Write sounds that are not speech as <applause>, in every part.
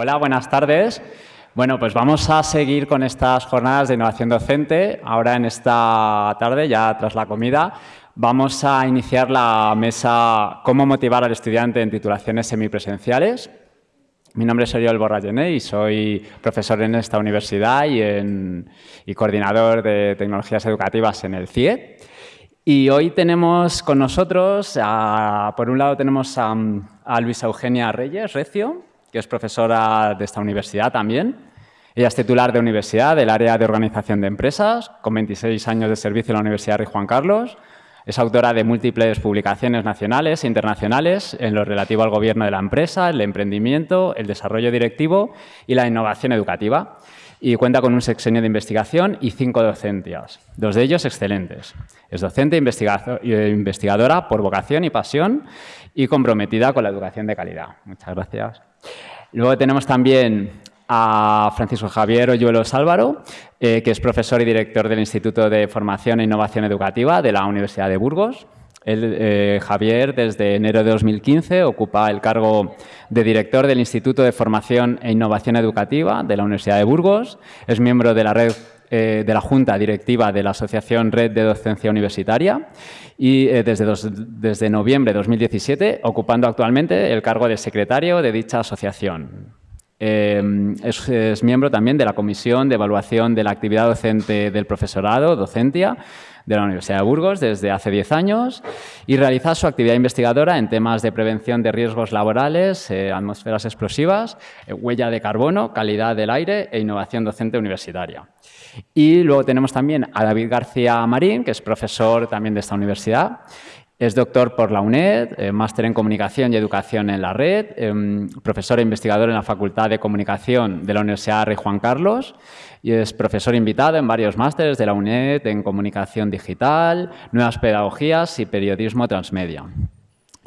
Hola, buenas tardes. Bueno, pues vamos a seguir con estas jornadas de innovación docente. Ahora en esta tarde, ya tras la comida, vamos a iniciar la mesa Cómo motivar al estudiante en titulaciones semipresenciales. Mi nombre es Oriol Borrayené y soy profesor en esta universidad y, coordinador de tecnologías educativas en el CIE. Y hoy tenemos con nosotros, por un lado tenemos a, a Luisa Eugenia Reyes Recio, que es profesora de esta universidad también. Ella es titular de universidad del área de organización de empresas, con 26 años de servicio en la Universidad Rey Juan Carlos. Es autora de múltiples publicaciones nacionales e internacionales en lo relativo al gobierno de la empresa, el emprendimiento, el desarrollo directivo y la innovación educativa. Y cuenta con un sexenio de investigación y cinco docencias, dos de ellos excelentes. Es docente e investigadora por vocación y pasión y comprometida con la educación de calidad. Muchas gracias. Luego tenemos también a Francisco Javier Oyuelos Álvaro, eh, que es profesor y director del Instituto de Formación e Innovación Educativa de la Universidad de Burgos. Eh, Javier, desde enero de 2015, ocupa el cargo de director del Instituto de Formación e Innovación Educativa de la Universidad de Burgos. Es miembro de la red eh, de la Junta Directiva de la Asociación Red de Docencia Universitaria y desde, desde noviembre de 2017 ocupando actualmente el cargo de secretario de dicha asociación. Em, es, miembro también de la Comisión de Evaluación de la Actividad Docente del Profesorado, Docentia, de la Universidad de Burgos desde hace 10 años y realiza su actividad investigadora en temas de prevención de riesgos laborales, eh, atmósferas explosivas, eh, huella de carbono, calidad del aire e innovación docente universitaria. Y luego tenemos también a David García Marín, que es profesor también de esta universidad es doctor por la UNED, eh, máster en Comunicación y Educación en la Red, em, profesor e investigador en la Facultad de Comunicación de la Universidad Rey Juan Carlos y es profesor invitado en varios másteres de la UNED en Comunicación Digital, Nuevas Pedagogías y Periodismo Transmedia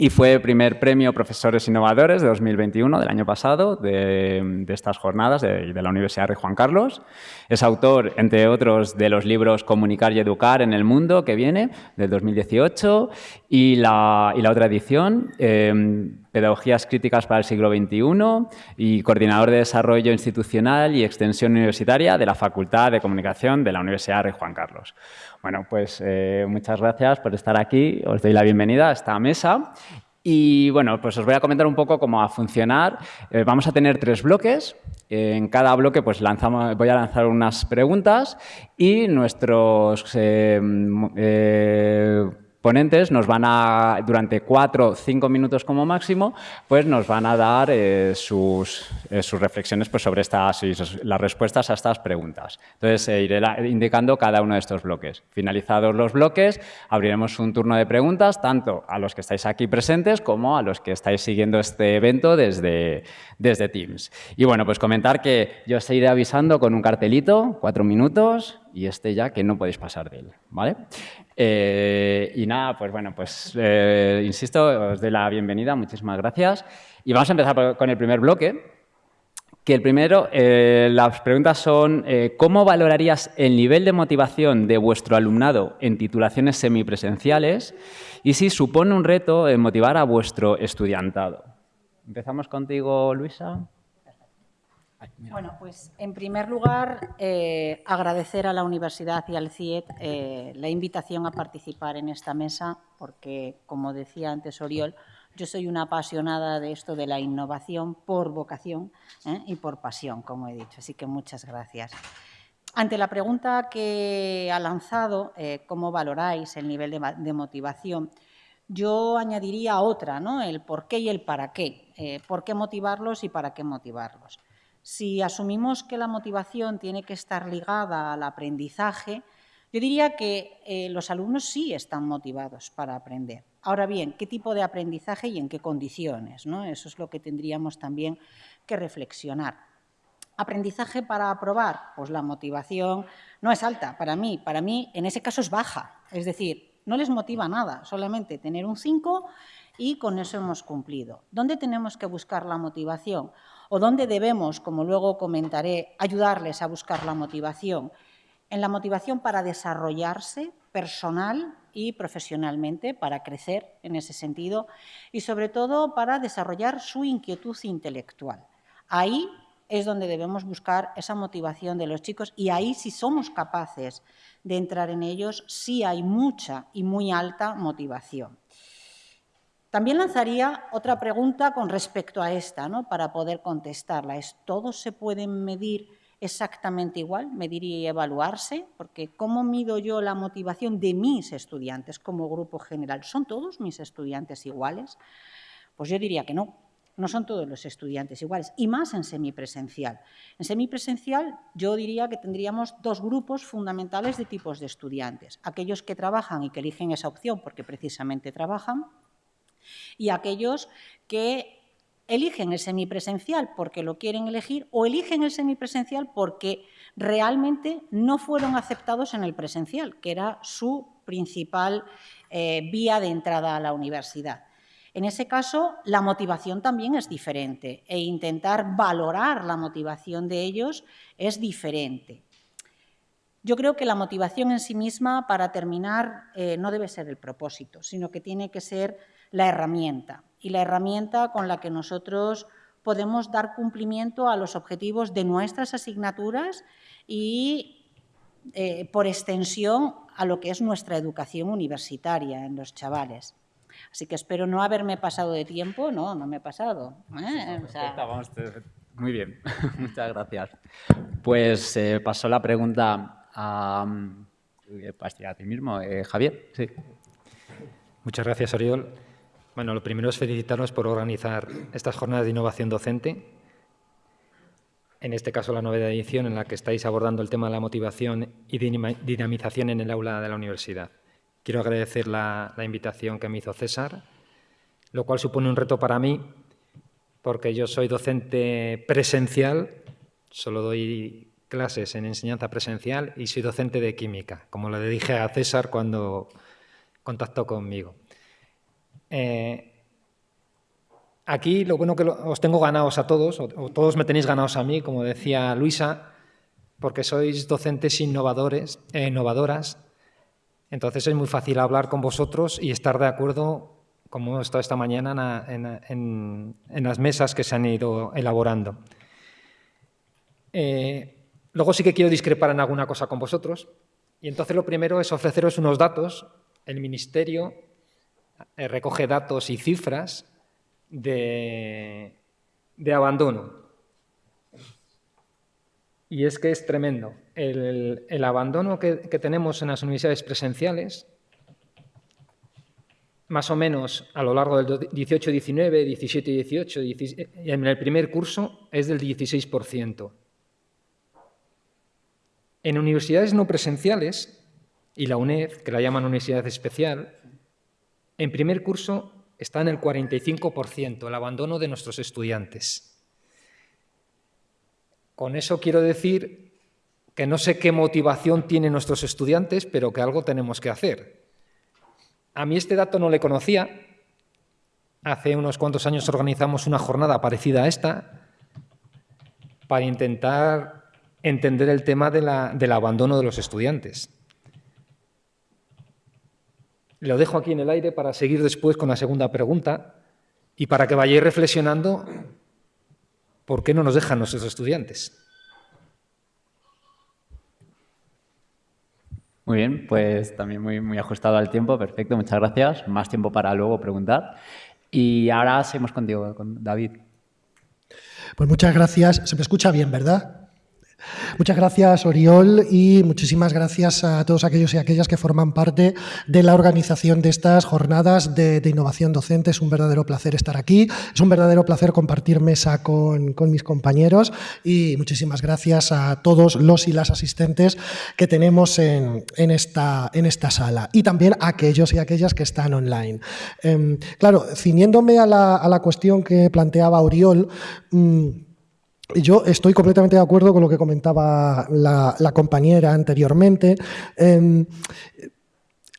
y fue primer premio Profesores Innovadores de 2021, del año pasado, de, estas jornadas de, la Universidad de Juan Carlos. Es autor, entre otros, de los libros Comunicar y Educar en el Mundo, que viene, del 2018, y la, otra edición, em, Pedagogías Críticas para el siglo XXI y coordinador de Desarrollo Institucional y Extensión Universitaria de la Facultad de Comunicación de la Universidad de Juan Carlos. Bueno, pues eh, muchas gracias por estar aquí. Os doy la bienvenida a esta mesa. Y bueno, pues os voy a comentar un poco cómo va a funcionar. Eh, vamos a tener tres bloques. En cada bloque pues lanzamos, voy a lanzar unas preguntas y nuestros eh, ponentes nos van a, durante cuatro o cinco minutos como máximo, pues nos van a dar eh, sus, eh, sus, reflexiones pues, sobre estas, las respuestas a estas preguntas. Entonces, eh, iré indicando cada uno de estos bloques. Finalizados los bloques, abriremos un turno de preguntas, tanto a los que estáis aquí presentes como a los que estáis siguiendo este evento desde, desde Teams. Y bueno, pues comentar que yo os iré avisando con un cartelito, cuatro minutos, y este ya que no podéis pasar de él, ¿vale? Eh, y nada, pues bueno, pues eh, insisto, os doy la bienvenida, muchísimas gracias. Y vamos a empezar con el primer bloque, que el primero, eh, las preguntas son ¿cómo valorarías el nivel de motivación de vuestro alumnado en titulaciones semipresenciales y si supone un reto motivar a vuestro estudiantado? Empezamos contigo, Luisa. Bueno, pues en primer lugar, eh, agradecer a la Universidad y al CIET eh, la invitación a participar en esta mesa, porque, como decía antes Oriol, yo soy una apasionada de esto de la innovación por vocación ¿eh? y por pasión, como he dicho. Así que muchas gracias. Ante la pregunta que ha lanzado, ¿cómo valoráis el nivel de, motivación? Yo añadiría otra, ¿no? el por qué y el para qué. ¿Por qué motivarlos y para qué motivarlos? Si asumimos que la motivación tiene que estar ligada al aprendizaje, yo diría que eh, los alumnos sí están motivados para aprender. Ahora bien, ¿qué tipo de aprendizaje y en qué condiciones? Eso es lo que tendríamos también que reflexionar. ¿Aprendizaje para aprobar? Pues la motivación no es alta para mí. Para mí, en ese caso, es baja. Es decir, no les motiva nada, solamente tener un 5 y con eso hemos cumplido. ¿Dónde tenemos que buscar la motivación? O dónde debemos, como luego comentaré, ayudarles a buscar la motivación. En la motivación para desarrollarse personal y profesionalmente, para crecer en ese sentido y sobre todo para desarrollar su inquietud intelectual. Ahí es donde debemos buscar esa motivación de los chicos y ahí si somos capaces de entrar en ellos, sí hay mucha y muy alta motivación. También lanzaría otra pregunta con respecto a esta, ¿no? para poder contestarla. ¿Es todos se pueden medir exactamente igual, medir y evaluarse? Porque ¿cómo mido yo la motivación de mis estudiantes como grupo general? ¿Son todos mis estudiantes iguales? Pues yo diría que no, no son todos los estudiantes iguales, y más en semipresencial. En semipresencial yo diría que tendríamos dos grupos fundamentales de tipos de estudiantes. Aquellos que trabajan y que eligen esa opción porque precisamente trabajan, y aquellos que eligen el semipresencial porque lo quieren elegir o eligen el semipresencial porque realmente no fueron aceptados en el presencial, que era su principal eh, vía de entrada a la universidad. En ese caso, la motivación también es diferente e intentar valorar la motivación de ellos es diferente. Yo creo que la motivación en sí misma, para terminar, eh, no debe ser el propósito, sino que tiene que ser la herramienta y la herramienta con la que nosotros podemos dar cumplimiento a los objetivos de nuestras asignaturas y, eh, por extensión, a lo que es nuestra educación universitaria en los chavales. Así que espero no haberme pasado de tiempo. No, no me he pasado. ¿eh? muy bien, <laughs> muchas gracias. Pues eh, pasó la pregunta a, a ti mismo, Javier. Sí. Muchas gracias, Oriol. Bueno, lo primero es felicitarnos por organizar estas jornadas de innovación docente. En este caso, la novena edición en la que estáis abordando el tema de la motivación y dinamización en el aula de la universidad. Quiero agradecer la, invitación que me hizo César, lo cual supone un reto para mí, porque yo soy docente presencial, solo doy clases en enseñanza presencial y soy docente de química, como le dije a César cuando contactó conmigo. Eh, aquí lo bueno que os tengo ganados a todos, o, todos me tenéis ganados a mí, como decía Luisa, porque sois docentes innovadores, e innovadoras, entonces es muy fácil hablar con vosotros y estar de acuerdo, como hemos estado esta mañana, en, las mesas que se han ido elaborando. Eh, luego sí que quiero discrepar en alguna cosa con vosotros, y entonces lo primero es ofreceros unos datos. El Ministerio eh, recoge datos y cifras de, abandono. Y es que es tremendo. El, abandono que, tenemos en las universidades presenciales, más o menos a lo largo del 18-19, 17-18, en el primer curso es del 16%. En universidades no presenciales, y la UNED, que la llaman universidad especial, en primer curso está en el 45%, el abandono de nuestros estudiantes. Con eso quiero decir que no sé qué motivación tienen nuestros estudiantes, pero que algo tenemos que hacer. A mí este dato no le conocía. Hace unos cuantos años organizamos una jornada parecida a esta para intentar entender el tema del abandono de los estudiantes. Lo dejo aquí en el aire para seguir después con la segunda pregunta y para que vayáis reflexionando por qué no nos dejan nuestros estudiantes. Muy bien, pues también muy, muy ajustado al tiempo, perfecto, muchas gracias. Más tiempo para luego preguntar. Y ahora seguimos contigo, con David. Pues muchas gracias. Se me escucha bien, ¿verdad? Muchas gracias, Oriol, y muchísimas gracias a todos aquellos y aquellas que forman parte de la organización de estas jornadas de, innovación docente. Es un verdadero placer estar aquí, es un verdadero placer compartir mesa con, mis compañeros y muchísimas gracias a todos los y las asistentes que tenemos en, esta, en esta, sala y también a aquellos y aquellas que están online. Em, claro, ciñéndome a la, cuestión que planteaba Oriol, mm, yo estoy completamente de acuerdo con lo que comentaba la, compañera anteriormente. Em,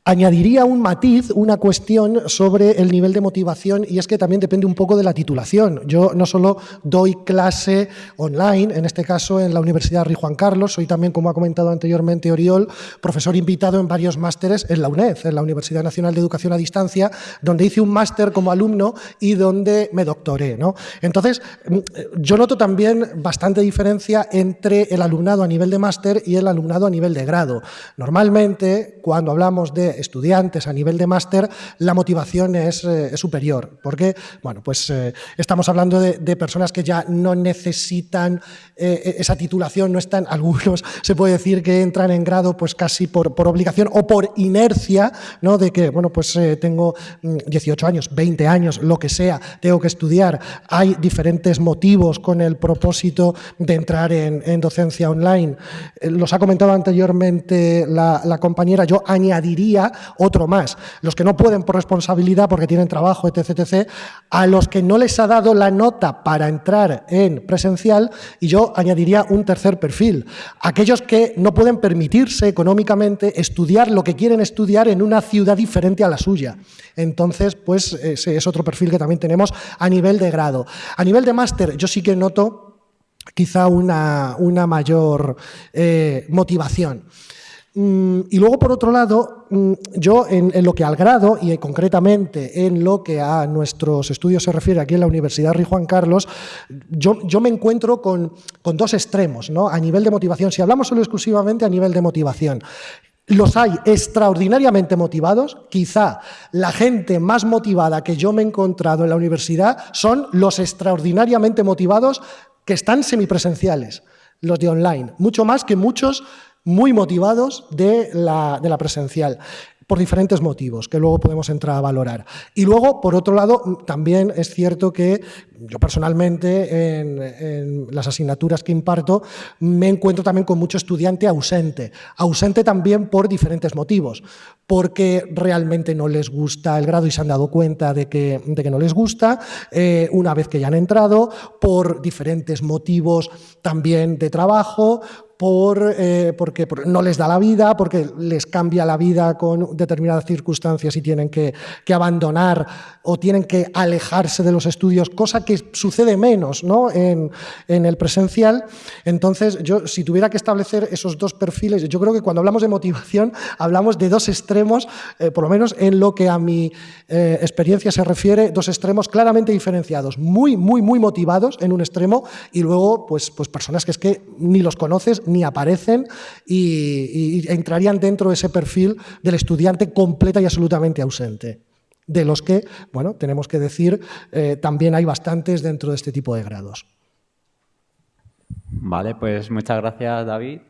Añadiría un matiz, una cuestión sobre el nivel de motivación y es que también depende un poco de la titulación. Yo no solo doy clase online, en este caso en la Universidad Rey Juan Carlos, soy también, como ha comentado anteriormente Oriol, profesor invitado en varios másteres en la UNED, en la Universidad Nacional de Educación a Distancia, donde hice un máster como alumno y donde me doctoré. ¿no? Entonces, mm, yo noto también bastante diferencia entre el alumnado a nivel de máster y el alumnado a nivel de grado. Normalmente, cuando hablamos de estudiantes a nivel de máster, la motivación es, eh, superior, porque bueno, pues, eh, estamos hablando de, personas que ya no necesitan eh, esa titulación, no están, <laughs> algunos se puede decir que entran en grado pues casi por, por obligación o por inercia, ¿no? de que bueno, pues tengo 18 mm, años, 20 años, lo que sea, tengo que estudiar, hay diferentes motivos con el propósito de entrar en, docencia online. Los ha comentado anteriormente la, la compañera, yo añadiría otro más. Los que no pueden por responsabilidad porque tienen trabajo, etc, etc, a los que no les ha dado la nota para entrar en presencial, y yo añadiría un tercer perfil. Aquellos que no pueden permitirse económicamente estudiar lo que quieren estudiar en una ciudad diferente a la suya. Entonces, pues ese es otro perfil que también tenemos a nivel de grado. A nivel de máster, yo sí que noto quizá una, mayor eh, motivación. Mm, y luego, por otro lado, mm, yo en, lo que al grado y concretamente en lo que a nuestros estudios se refiere aquí en la Universidad Rey Juan Carlos, yo, yo me encuentro con, con, dos extremos ¿no? a nivel de motivación. Si hablamos solo exclusivamente a nivel de motivación, los hay extraordinariamente motivados. Quizá la gente más motivada que yo me he encontrado en la universidad son los extraordinariamente motivados que están semipresenciales, los de online, mucho más que muchos muy motivados de la, de la presencial por diferentes motivos que luego podemos entrar a valorar. Y luego, por otro lado, también es cierto que yo personalmente en, las asignaturas que imparto me encuentro también con mucho estudiante ausente. Ausente también por diferentes motivos. Porque realmente no les gusta el grado y se han dado cuenta de que, de que no les gusta, eh, una vez que ya han entrado, por diferentes motivos también de trabajo, por, eh, porque no les da la vida, porque les cambia la vida con determinadas circunstancias y tienen que, abandonar o tienen que alejarse de los estudios, cosa que sucede menos ¿no? en, el presencial. Entonces, yo si tuviera que establecer esos dos perfiles, yo creo que cuando hablamos de motivación <laughs> hablamos de dos extremos, eh, por lo menos en lo que a mi eh, experiencia se refiere, dos extremos claramente diferenciados, muy, muy, muy motivados en un extremo y luego pues, pues personas que es que ni los conoces ni aparecen y, entrarían dentro de ese perfil del estudiante completa y absolutamente ausente de los que, bueno, tenemos que decir, eh, también hay bastantes dentro de este tipo de grados. Vale, pues muchas gracias, David.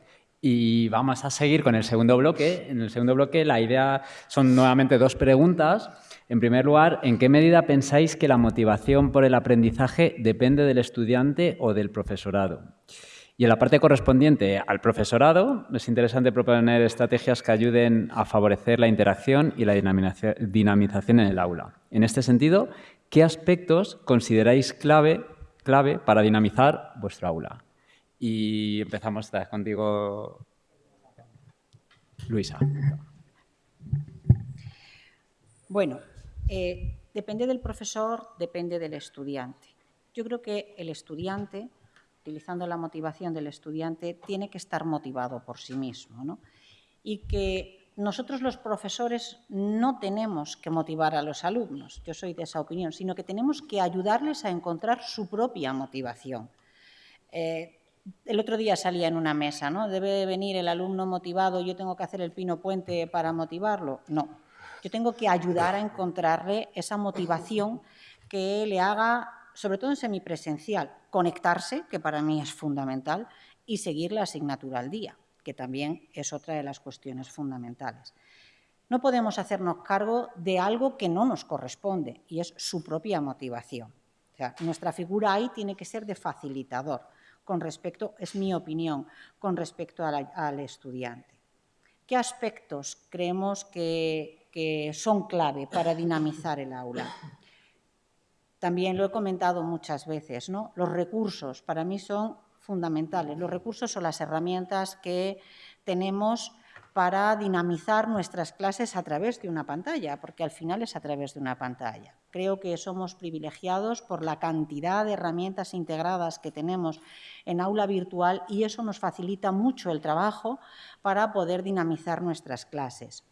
Y vamos a seguir con el segundo bloque. En el segundo bloque la idea son nuevamente dos preguntas. En primer lugar, ¿en qué medida pensáis que la motivación por el aprendizaje depende del estudiante o del profesorado? Y en la parte correspondiente al profesorado, es interesante proponer estrategias que ayuden a favorecer la interacción y la dinamización en el aula. En este sentido, ¿qué aspectos consideráis clave, clave para dinamizar vuestro aula? Y empezamos contigo, Luisa. Bueno, eh, depende del profesor, depende del estudiante. Yo creo que el estudiante utilizando la motivación del estudiante, tiene que estar motivado por sí mismo. Y que nosotros los profesores no tenemos que motivar a los alumnos, yo soy de esa opinión, sino que tenemos que ayudarles a encontrar su propia motivación. Eh, el otro día salía en una mesa, ¿no? ¿Debe venir el alumno motivado, yo tengo que hacer el pino puente para motivarlo? No, yo tengo que ayudar a encontrarle esa motivación que le haga sobre todo en semipresencial, conectarse, que para mí es fundamental, y seguir la asignatura al día, que también es otra de las cuestiones fundamentales. No podemos hacernos cargo de algo que no nos corresponde y es su propia motivación. nuestra figura ahí tiene que ser de facilitador con respecto, es mi opinión, con respecto al estudiante. ¿Qué aspectos creemos que son clave para dinamizar el aula? También lo he comentado muchas veces, ¿no? Los recursos para mí son fundamentales. Los recursos son las herramientas que tenemos para dinamizar nuestras clases a través de una pantalla, porque al final es a través de una pantalla. Creo que somos privilegiados por la cantidad de herramientas integradas que tenemos en aula virtual y eso nos facilita mucho el trabajo para poder dinamizar nuestras clases.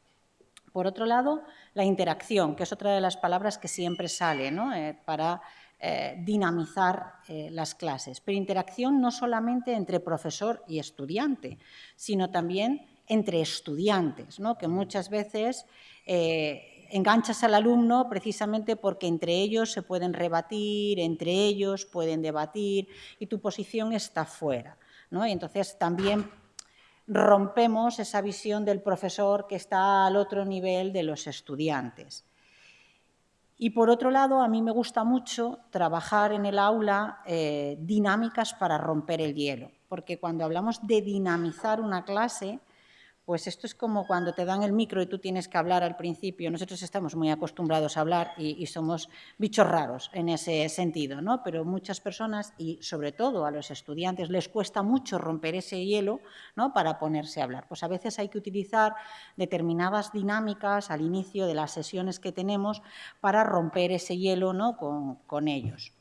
Por otro lado, la interacción, que es otra de las palabras que siempre sale eh, para eh, dinamizar eh, las clases. Pero interacción no solamente entre profesor y estudiante, sino también entre estudiantes, ¿no? que muchas veces enganchas al alumno precisamente porque entre ellos se pueden rebatir, entre ellos pueden debatir y tu posición está fuera. ¿no? Y entonces también rompemos esa visión del profesor que está al otro nivel de los estudiantes. Y por otro lado, a mí me gusta mucho trabajar en el aula eh, dinámicas para romper el hielo, porque cuando hablamos de dinamizar una clase, pues esto es como cuando te dan el micro y tú tienes que hablar al principio. Nosotros estamos muy acostumbrados a hablar y, somos bichos raros en ese sentido, ¿no? Pero muchas personas, y sobre todo a los estudiantes, les cuesta mucho romper ese hielo ¿no? para ponerse a hablar. Pues a veces hay que utilizar determinadas dinámicas al inicio de las sesiones que tenemos para romper ese hielo ¿no? con, ellos.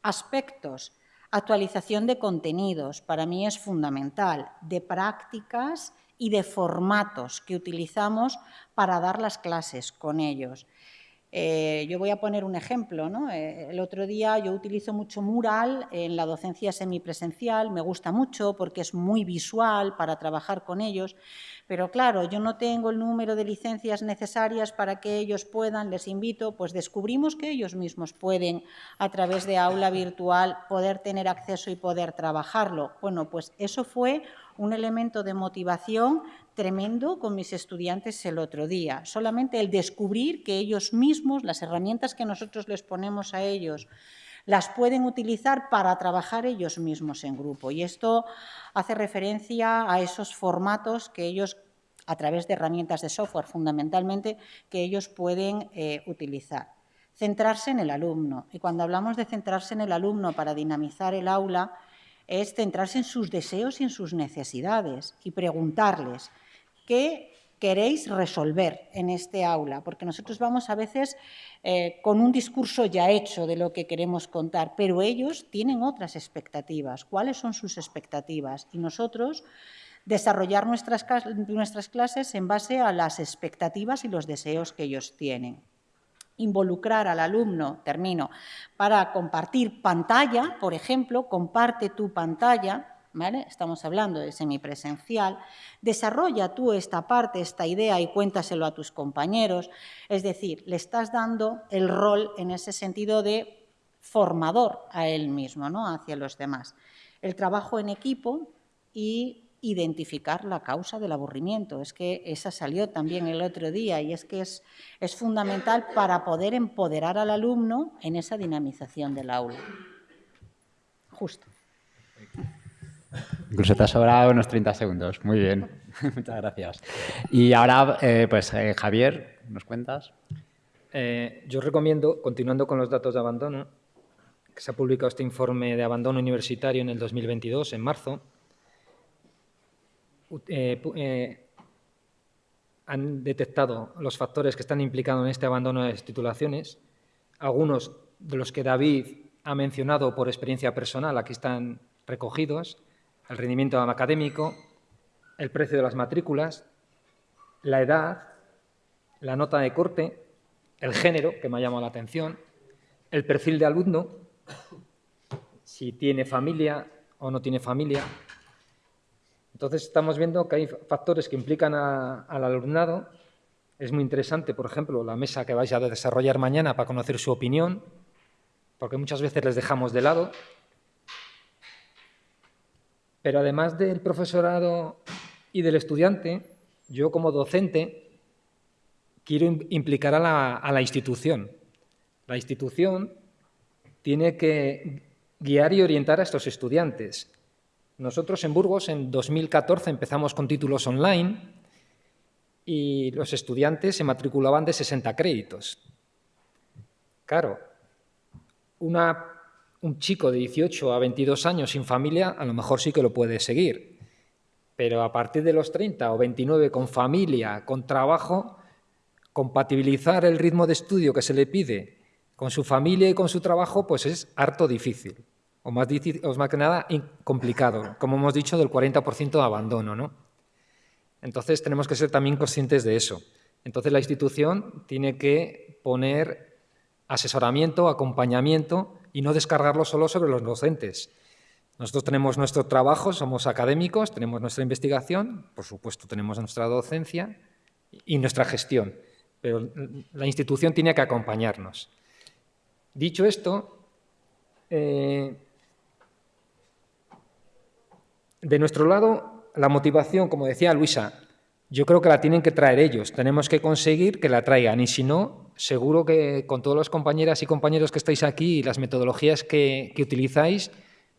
Aspectos. Actualización de contenidos, para mí es fundamental, de prácticas y de formatos que utilizamos para dar las clases con ellos. Eh, yo voy a poner un ejemplo. Eh, el otro día yo utilizo mucho mural en la docencia semipresencial, me gusta mucho porque es muy visual para trabajar con ellos, pero claro, yo no tengo el número de licencias necesarias para que ellos puedan, les invito, pues descubrimos que ellos mismos pueden, a través de aula virtual, poder tener acceso y poder trabajarlo. Bueno, pues eso fue un elemento de motivación tremendo con mis estudiantes el otro día. Solamente el descubrir que ellos mismos, las herramientas que nosotros les ponemos a ellos, las pueden utilizar para trabajar ellos mismos en grupo. Y esto hace referencia a esos formatos que ellos, a través de herramientas de software fundamentalmente, que ellos pueden eh, utilizar. Centrarse en el alumno. Y cuando hablamos de centrarse en el alumno para dinamizar el aula, es centrarse en sus deseos y en sus necesidades y preguntarles qué queréis resolver en este aula, porque nosotros vamos a veces eh, con un discurso ya hecho de lo que queremos contar, pero ellos tienen otras expectativas. ¿Cuáles son sus expectativas? Y nosotros desarrollar nuestras, nuestras clases en base a las expectativas y los deseos que ellos tienen involucrar al alumno, termino, para compartir pantalla, por ejemplo, comparte tu pantalla, ¿vale? estamos hablando de semipresencial, desarrolla tú esta parte, esta idea y cuéntaselo a tus compañeros, es decir, le estás dando el rol en ese sentido de formador a él mismo, ¿no? hacia los demás. El trabajo en equipo y identificar la causa del aburrimiento. Es que esa salió también el otro día y es que es, es fundamental para poder empoderar al alumno en esa dinamización del aula. Justo. Incluso te ha sobrado unos 30 segundos. Muy bien. <laughs> Muchas gracias. Y ahora, eh, pues, eh, Javier, ¿nos cuentas? Eh, yo recomiendo, continuando con los datos de abandono, que se ha publicado este informe de abandono universitario en el 2022, en marzo, eh, eh, han detectado los factores que están implicados en este abandono de las titulaciones, algunos de los que David ha mencionado por experiencia personal, aquí están recogidos, el rendimiento académico, el precio de las matrículas, la edad, la nota de corte, el género, que me ha llamado la atención, el perfil de alumno, si tiene familia o no tiene familia, entonces estamos viendo que hay factores que implican al alumnado. Es muy interesante, por ejemplo, la mesa que vais a desarrollar mañana para conocer su opinión, porque muchas veces les dejamos de lado. Pero además del profesorado y del estudiante, yo como docente quiero implicar a la, a la institución. La institución tiene que guiar y orientar a estos estudiantes nosotros en Burgos en 2014 empezamos con títulos online y los estudiantes se matriculaban de 60 créditos. Claro, un chico de 18 a 22 años sin familia a lo mejor sí que lo puede seguir, pero a partir de los 30 o 29 con familia, con trabajo, compatibilizar el ritmo de estudio que se le pide con su familia y con su trabajo, pues es harto difícil, o más, que nada complicado, como hemos dicho, del 40% de abandono. ¿no? Entonces tenemos que ser también conscientes de eso. Entonces la institución tiene que poner asesoramiento, acompañamiento y no descargarlo solo sobre los docentes. Nosotros tenemos nuestro trabajo, somos académicos, tenemos nuestra investigación, por supuesto tenemos nuestra docencia y nuestra gestión, pero la institución tiene que acompañarnos. Dicho esto, eh, de nuestro lado, la motivación, como decía Luisa, yo creo que la tienen que traer ellos. Tenemos que conseguir que la traigan y si no, seguro que con todas las compañeras y compañeros que estáis aquí y las metodologías que, utilizáis,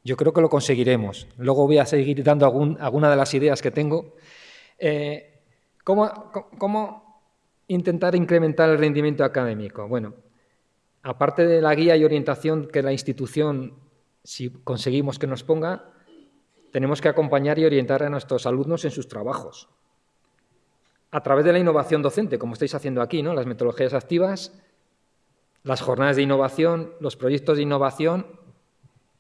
yo creo que lo conseguiremos. Luego voy a seguir dando alguna de las ideas que tengo. Eh, ¿cómo, intentar incrementar el rendimiento académico? Bueno, aparte de la guía y orientación que la institución, si conseguimos que nos ponga, tenemos que acompañar y orientar a nuestros alumnos en sus trabajos a través de la innovación docente, como estáis haciendo aquí, ¿no? las metodologías activas, las jornadas de innovación, los proyectos de innovación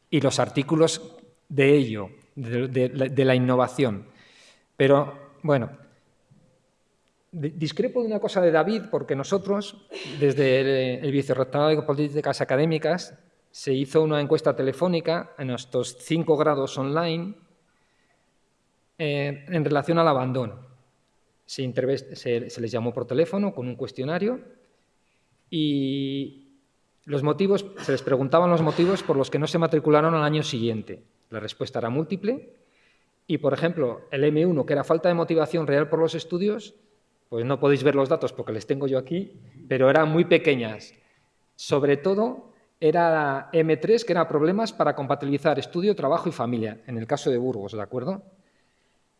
y los artículos de ello, de, la innovación. Pero, bueno, discrepo de una cosa de David, porque nosotros, desde el, Vicerrectorado de Políticas Académicas, se hizo una encuesta telefónica en estos cinco grados online eh, en relación al abandono se, les llamó por teléfono con un cuestionario y los motivos, se les preguntaban los motivos por los que no se matricularon al año siguiente. La respuesta era múltiple y, por ejemplo, el M1, que era falta de motivación real por los estudios, pues no podéis ver los datos porque les tengo yo aquí, pero eran muy pequeñas. Sobre todo era M3, que era problemas para compatibilizar estudio, trabajo y familia, en el caso de Burgos, ¿de acuerdo?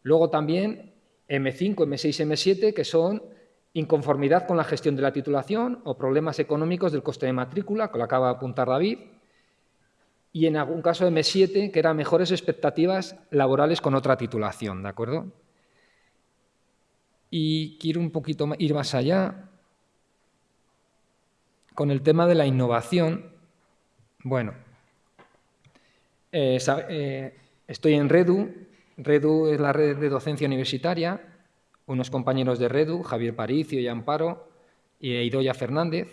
Luego también M5, M6, M7, que son inconformidad con la gestión de la titulación o problemas económicos del coste de matrícula, que lo acaba de apuntar David, y en algún caso M7, que eran mejores expectativas laborales con otra titulación, ¿de acuerdo? Y quiero un poquito ir más allá con el tema de la innovación. Bueno, eh, eh, estoy en Redu, REDU es la red de docencia universitaria, unos compañeros de REDU, Javier Paricio y Amparo, y Idoya Fernández,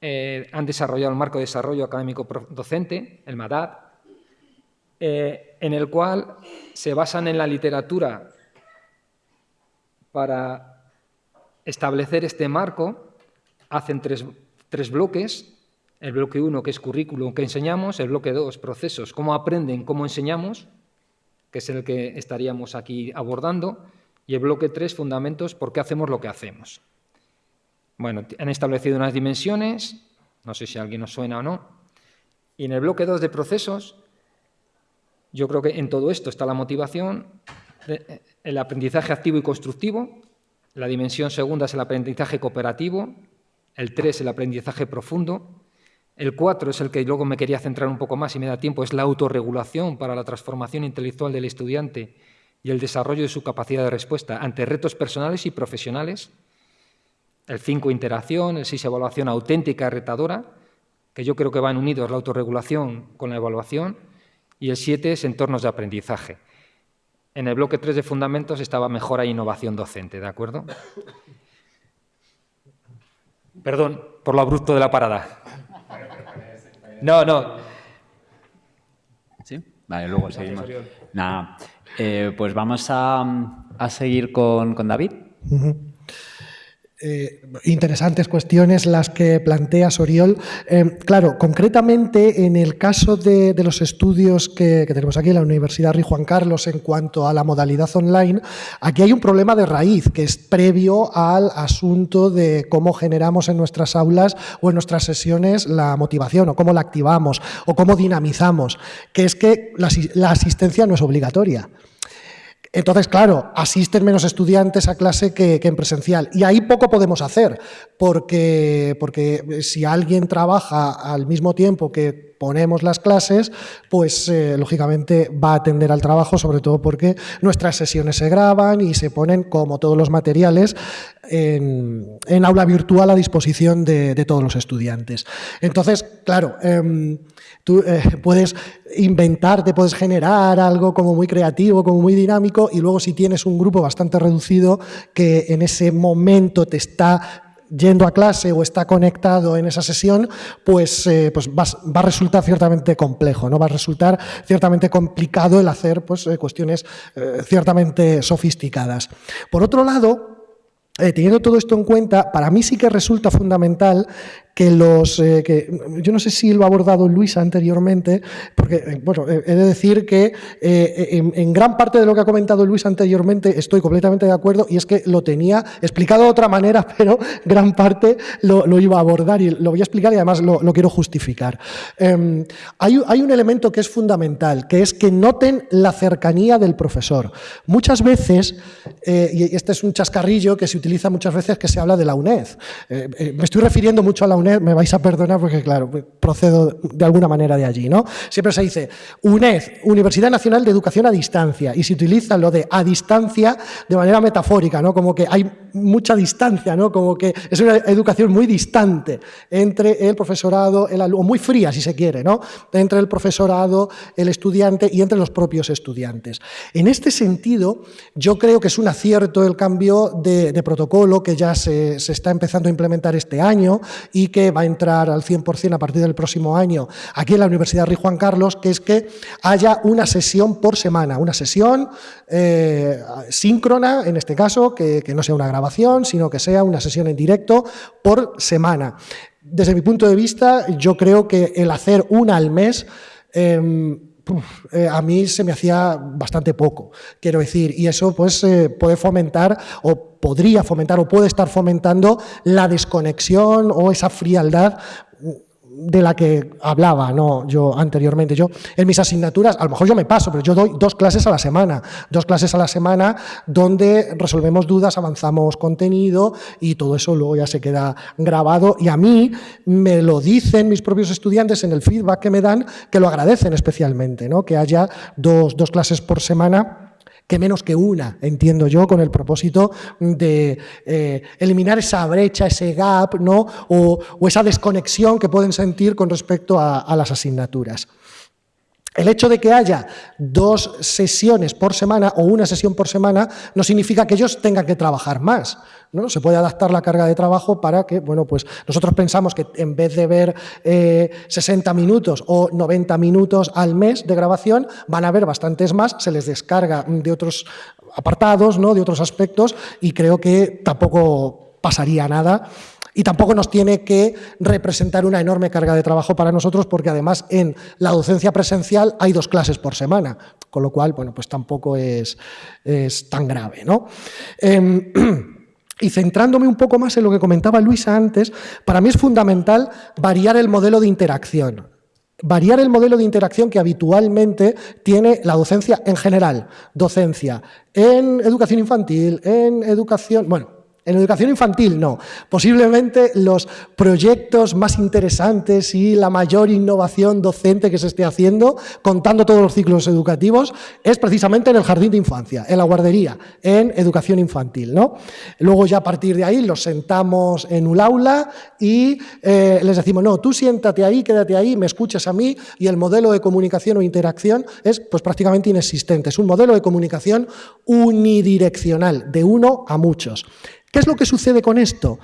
eh, han desarrollado el marco de desarrollo académico docente, el MADAD, en el cual se basan en la literatura para establecer este marco, hacen tres, tres bloques, el bloque 1 que es currículum que enseñamos, el bloque 2 procesos, cómo aprenden, cómo enseñamos, que es el que estaríamos aquí abordando, y el bloque 3, fundamentos, por qué hacemos lo que hacemos. Bueno, han establecido unas dimensiones, no sé si a alguien nos suena o no, y en el bloque 2 de procesos, yo creo que en todo esto está la motivación, el aprendizaje activo y constructivo, la dimensión segunda es el aprendizaje cooperativo, el 3 el aprendizaje profundo, el 4 es el que luego me quería centrar un poco más y me da tiempo, es la autorregulación para la transformación intelectual del estudiante y el desarrollo de su capacidad de respuesta ante retos personales y profesionales. El 5, interacción. El 6, evaluación auténtica retadora, que yo creo que van unidos la autorregulación con la evaluación. Y el 7 es entornos de aprendizaje. En el bloque 3 de fundamentos estaba mejora e innovación docente, ¿de acuerdo? Perdón por lo abrupto de la parada. No, no. ¿Sí? Vale, luego seguimos. Nada, eh, pues vamos a, a seguir con, con David. Eh, interesantes cuestiones las que plantea Soriol. Eh, claro, concretamente en el caso de, los estudios que, tenemos aquí en la Universidad Rey Juan Carlos en cuanto a la modalidad online, aquí hay un problema de raíz que es previo al asunto de cómo generamos en nuestras aulas o en nuestras sesiones la motivación o cómo la activamos o cómo dinamizamos, que es que la asistencia no es obligatoria. Entonces, claro, asisten menos estudiantes a clase que, en presencial. Y ahí poco podemos hacer, porque, porque si alguien trabaja al mismo tiempo que ponemos las clases, pues eh, lógicamente va a atender al trabajo, sobre todo porque nuestras sesiones se graban y se ponen, como todos los materiales, en, aula virtual a disposición de, todos los estudiantes. Entonces, claro, em, tú eh, puedes inventarte, puedes generar algo como muy creativo, como muy dinámico, y luego si tienes un grupo bastante reducido que en ese momento te está yendo a clase o está conectado en esa sesión, pues, eh, pues va, a resultar ciertamente complejo, ¿no? va a resultar ciertamente complicado el hacer pues, eh, cuestiones ciertamente sofisticadas. Por otro lado, teniendo todo esto en cuenta, para mí sí que resulta fundamental que los, eh, que, yo no sé si lo ha abordado Luis anteriormente, porque, eh, bueno, eh, he de decir que en, gran parte de lo que ha comentado Luis anteriormente estoy completamente de acuerdo y es que lo tenía explicado de otra manera, <laughs> pero gran parte lo, iba a abordar y lo voy a explicar y además lo, quiero justificar. Em, hay, hay un elemento que es fundamental, que es que noten la cercanía del profesor. Muchas veces, y este es un chascarrillo que se utiliza muchas veces que se habla de la UNED. me estoy refiriendo mucho a la UNED me vais a perdonar porque, claro, procedo de alguna manera de allí, ¿no? Siempre se dice UNED, Universidad Nacional de Educación a Distancia, y se utiliza lo de a distancia de manera metafórica, ¿no? Como que hay mucha distancia, ¿no? Como que es una educación muy distante entre el profesorado, el alumno, muy fría si se quiere, ¿no? Entre el profesorado, el estudiante y entre los propios estudiantes. En este sentido, yo creo que es un acierto el cambio de, protocolo que ya se, se está empezando a implementar este año y que va a entrar al 100% a partir del próximo año aquí en la Universidad Rey Juan Carlos, que es que haya una sesión por semana, una sesión eh, síncrona, en este caso, que, no sea una grabación, sino que sea una sesión en directo por semana. Desde mi punto de vista, yo creo que el hacer una al mes... Eh, a mí se me hacía bastante poco, quiero decir, y eso pues eh, puede fomentar o podría fomentar o puede estar fomentando la desconexión o esa frialdad de la que hablaba ¿no? yo anteriormente. Yo en mis asignaturas, a lo mejor yo me paso, pero yo doy dos clases a la semana, dos clases a la semana donde resolvemos dudas, avanzamos contenido y todo eso luego ya se queda grabado y a mí me lo dicen mis propios estudiantes en el feedback que me dan que lo agradecen especialmente, ¿no? que haya dos, dos clases por semana que menos que una, entiendo yo, con el propósito de eh, eliminar esa brecha, ese gap, ¿no? O, esa desconexión que pueden sentir con respecto a las asignaturas. El hecho de que haya dos sesiones por semana o una sesión por semana no significa que ellos tengan que trabajar más. ¿no? Se puede adaptar la carga de trabajo para que, bueno, pues nosotros pensamos que en vez de ver 60 eh, minutos o 90 minutos al mes de grabación, van a ver bastantes más, se les descarga de otros apartados, ¿no? de otros aspectos y creo que tampoco pasaría nada y tampoco nos tiene que representar una enorme carga de trabajo para nosotros porque además en la docencia presencial hay dos clases por semana, con lo cual, bueno, pues tampoco es, es tan grave, ¿no? Em, <clears throat> y centrándome un poco más en lo que comentaba Luisa antes, para mí es fundamental variar el modelo de interacción variar el modelo de interacción que habitualmente tiene la docencia en general, docencia en educación infantil, en educación, bueno, en educación infantil no. Posiblemente los proyectos más interesantes y la mayor innovación docente que se esté haciendo, contando todos los ciclos educativos, es precisamente en el jardín de infancia, en la guardería, en educación infantil. ¿no? Luego ya a partir de ahí los sentamos en un aula y eh, les decimos, no, tú siéntate ahí, quédate ahí, me escuchas a mí y el modelo de comunicación o interacción es pues, prácticamente inexistente. Es un modelo de comunicación unidireccional, de uno a muchos. ¿Qué es lo que sucede con esto?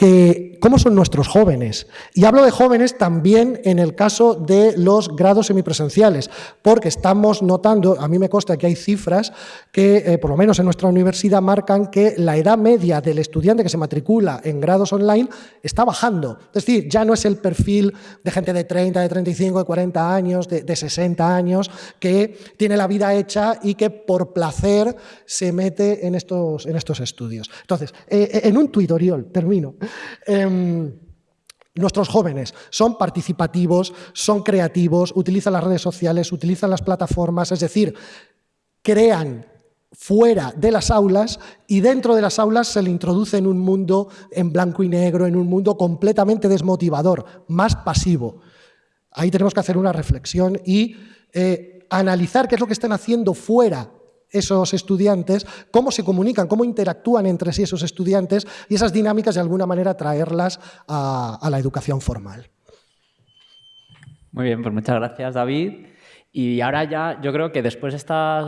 Que, ¿Cómo son nuestros jóvenes? Y hablo de jóvenes también en el caso de los grados semipresenciales, porque estamos notando, a mí me consta que hay cifras que, eh, por lo menos en nuestra universidad, marcan que la edad media del estudiante que se matricula en grados online está bajando. Es decir, ya no es el perfil de gente de 30, de 35, de 40 años, de, de 60 años, que tiene la vida hecha y que por placer se mete en estos, en estos estudios. Entonces, eh, en un tuit, Oriol, termino. Em, nuestros jóvenes son participativos, son creativos, utilizan las redes sociales, utilizan las plataformas, es decir, crean fuera de las aulas y dentro de las aulas se le introduce en un mundo en blanco y negro, en un mundo completamente desmotivador, más pasivo. Ahí tenemos que hacer una reflexión y eh, analizar qué es lo que están haciendo fuera esos estudiantes, cómo se comunican, cómo interactúan entre sí esos estudiantes y esas dinámicas de alguna manera traerlas a, la educación formal. Muy bien, pues muchas gracias David. Y ahora ya, yo creo que después de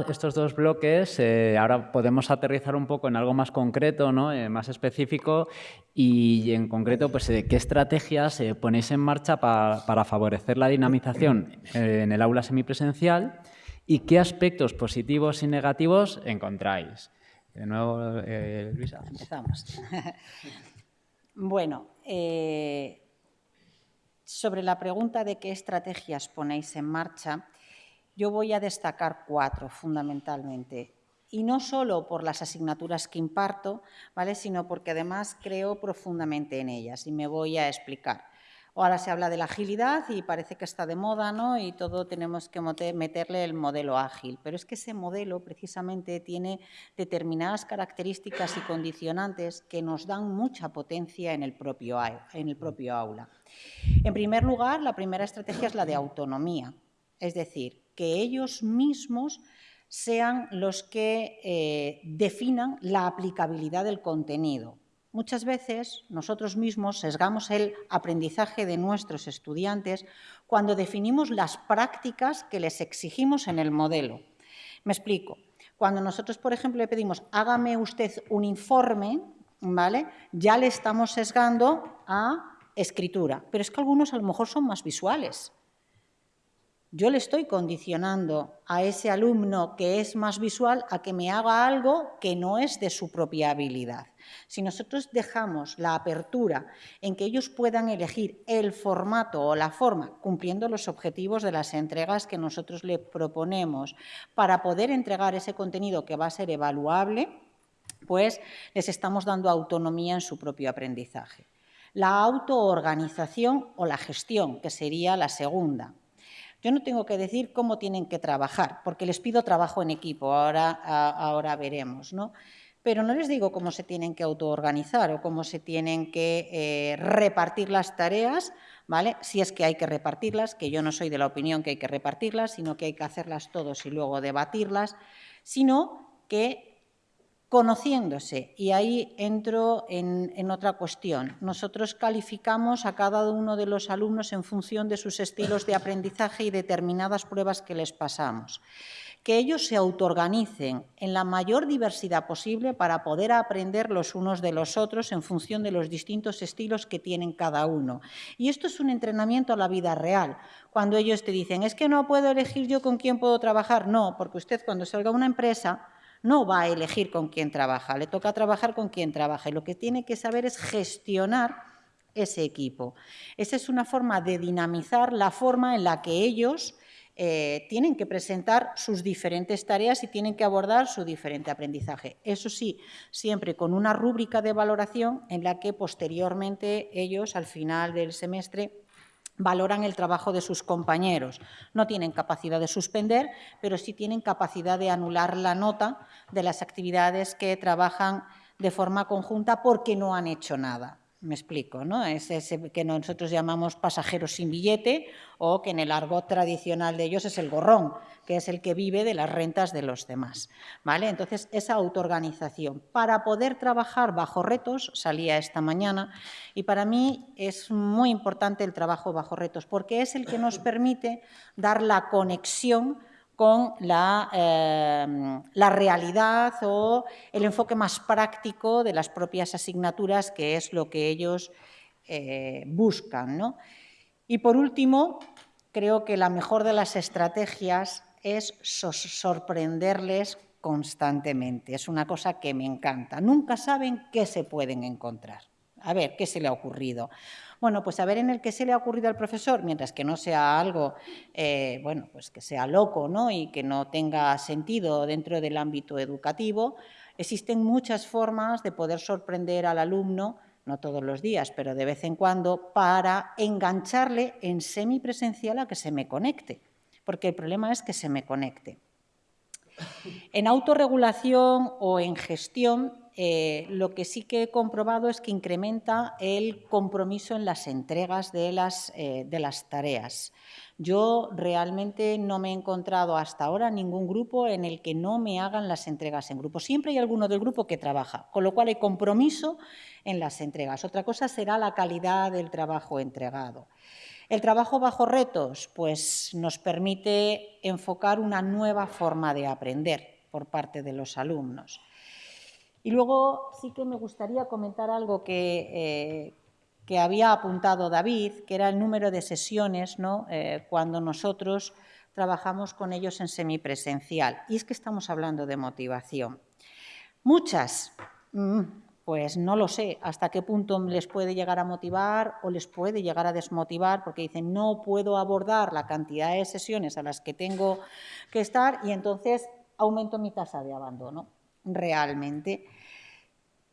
estos dos bloques, eh, ahora podemos aterrizar un poco en algo más concreto, ¿no? Eh, más específico, y en concreto, pues, eh, ¿qué estrategias ponéis en marcha para favorecer la dinamización en el aula semipresencial y qué aspectos positivos y negativos encontráis? De nuevo, Luisa. Empezamos. <laughs> bueno, sobre la pregunta de qué estrategias ponéis en marcha, yo voy a destacar cuatro fundamentalmente. Y no solo por las asignaturas que imparto, ¿vale? sino porque además creo profundamente en ellas y me voy a explicar. Ahora se habla de la agilidad y parece que está de moda, ¿no? Y todo tenemos que meterle el modelo ágil. Pero es que ese modelo precisamente tiene determinadas características y condicionantes que nos dan mucha potencia en el propio, aula. En primer lugar, la primera estrategia es la de autonomía. Es decir, que ellos mismos sean los que eh, definan la aplicabilidad del contenido. Muchas veces nosotros mismos sesgamos el aprendizaje de nuestros estudiantes cuando definimos las prácticas que les exigimos en el modelo. Me explico. Cuando nosotros, por ejemplo, le pedimos hágame usted un informe, ¿vale? ya le estamos sesgando a escritura. Pero es que algunos a lo mejor son más visuales yo le estoy condicionando a ese alumno que es más visual a que me haga algo que no es de su propia habilidad. Si nosotros dejamos la apertura en que ellos puedan elegir el formato o la forma, cumpliendo los objetivos de las entregas que nosotros le proponemos, para poder entregar ese contenido que va a ser evaluable, pues les estamos dando autonomía en su propio aprendizaje. La autoorganización o la gestión, que sería la segunda. Yo no tengo que decir cómo tienen que trabajar, porque les pido trabajo en equipo, ahora, ahora veremos, ¿no? Pero no les digo cómo se tienen que autoorganizar o cómo se tienen que eh, repartir las tareas, ¿vale? Si es que hay que repartirlas, que yo no soy de la opinión que hay que repartirlas, sino que hay que hacerlas todos y luego debatirlas, sino que conociéndose. Y ahí entro en, otra cuestión. Nosotros calificamos a cada uno de los alumnos en función de sus estilos de aprendizaje y determinadas pruebas que les pasamos. Que ellos se autoorganicen en la mayor diversidad posible para poder aprender los unos de los otros en función de los distintos estilos que tienen cada uno. Y esto es un entrenamiento a la vida real. Cuando ellos te dicen, es que no puedo elegir yo con quién puedo trabajar. No, porque usted cuando salga a una empresa no va a elegir con quién trabaja, le toca trabajar con quien trabaja y lo que tiene que saber es gestionar ese equipo. Esa es una forma de dinamizar la forma en la que ellos eh, tienen que presentar sus diferentes tareas y tienen que abordar su diferente aprendizaje. Eso sí, siempre con una rúbrica de valoración en la que posteriormente ellos, al final del semestre, valoran el trabajo de sus compañeros. No tienen capacidad de suspender, pero sí tienen capacidad de anular la nota de las actividades que trabajan de forma conjunta porque no han hecho nada. Me explico, ¿no? Es ese que nosotros llamamos pasajeros sin billete o que en el argot tradicional de ellos es el gorrón, que es el que vive de las rentas de los demás. ¿vale? Entonces, esa autoorganización. Para poder trabajar bajo retos, salía esta mañana, y para mí es muy importante el trabajo bajo retos, porque es el que nos permite dar la conexión con la, eh, la, realidad o el enfoque más práctico de las propias asignaturas, que es lo que ellos eh, buscan. ¿no? Y por último, creo que la mejor de las estrategias es sorprenderles constantemente. Es una cosa que me encanta. Nunca saben qué se pueden encontrar. A ver, ¿qué se le ha ocurrido? Bueno, pues a ver en el que se le ha ocurrido al profesor, mientras que no sea algo, eh, bueno, pues que sea loco ¿no? y que no tenga sentido dentro del ámbito educativo, existen muchas formas de poder sorprender al alumno, no todos los días, pero de vez en cuando, para engancharle en semipresencial a que se me conecte, porque el problema es que se me conecte. En autorregulación o en gestión eh, lo que sí que he comprobado es que incrementa el compromiso en las entregas de las, eh, de las tareas. Yo realmente no me he encontrado hasta ahora ningún grupo en el que no me hagan las entregas en grupo. Siempre hay alguno del grupo que trabaja, con lo cual hay compromiso en las entregas. Otra cosa será la calidad del trabajo entregado. El trabajo bajo retos pues, nos permite enfocar una nueva forma de aprender por parte de los alumnos. Y luego sí que me gustaría comentar algo que, eh, que había apuntado David, que era el número de sesiones ¿no? Eh, cuando nosotros trabajamos con ellos en semipresencial. Y es que estamos hablando de motivación. Muchas, mm, pues no lo sé hasta qué punto les puede llegar a motivar o les puede llegar a desmotivar, porque dicen, no puedo abordar la cantidad de sesiones a las que tengo que estar y entonces aumento mi tasa de abandono, realmente.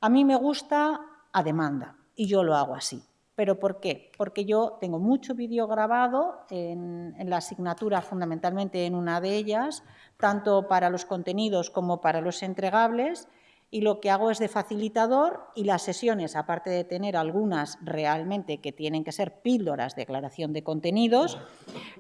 A mí me gusta a demanda y yo lo hago así. ¿Pero por qué? Porque yo tengo mucho vídeo grabado en, la asignatura, fundamentalmente en una de ellas, tanto para los contenidos como para los entregables, y lo que hago es de facilitador y las sesiones, aparte de tener algunas realmente que tienen que ser píldoras de declaración de contenidos,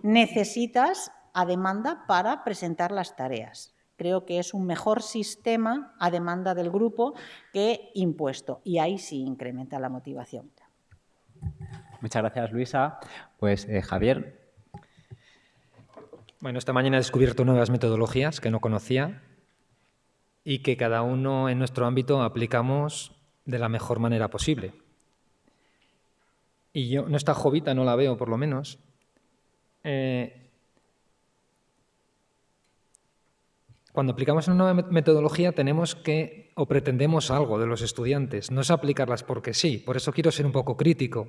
necesitas a demanda para presentar las tareas. Creo que es un mejor sistema a demanda del grupo que impuesto y ahí sí incrementa la motivación. Muchas gracias, Luisa. Pues eh, Javier. Bueno, esta mañana he descubierto nuevas metodologías que no conocía y que cada uno en nuestro ámbito aplicamos de la mejor manera posible. Y yo, no está jovita, no la veo por lo menos. Eh, Cuando aplicamos una nueva metodología tenemos que, o pretendemos algo de los estudiantes, no es aplicarlas porque sí, por eso quiero ser un poco crítico.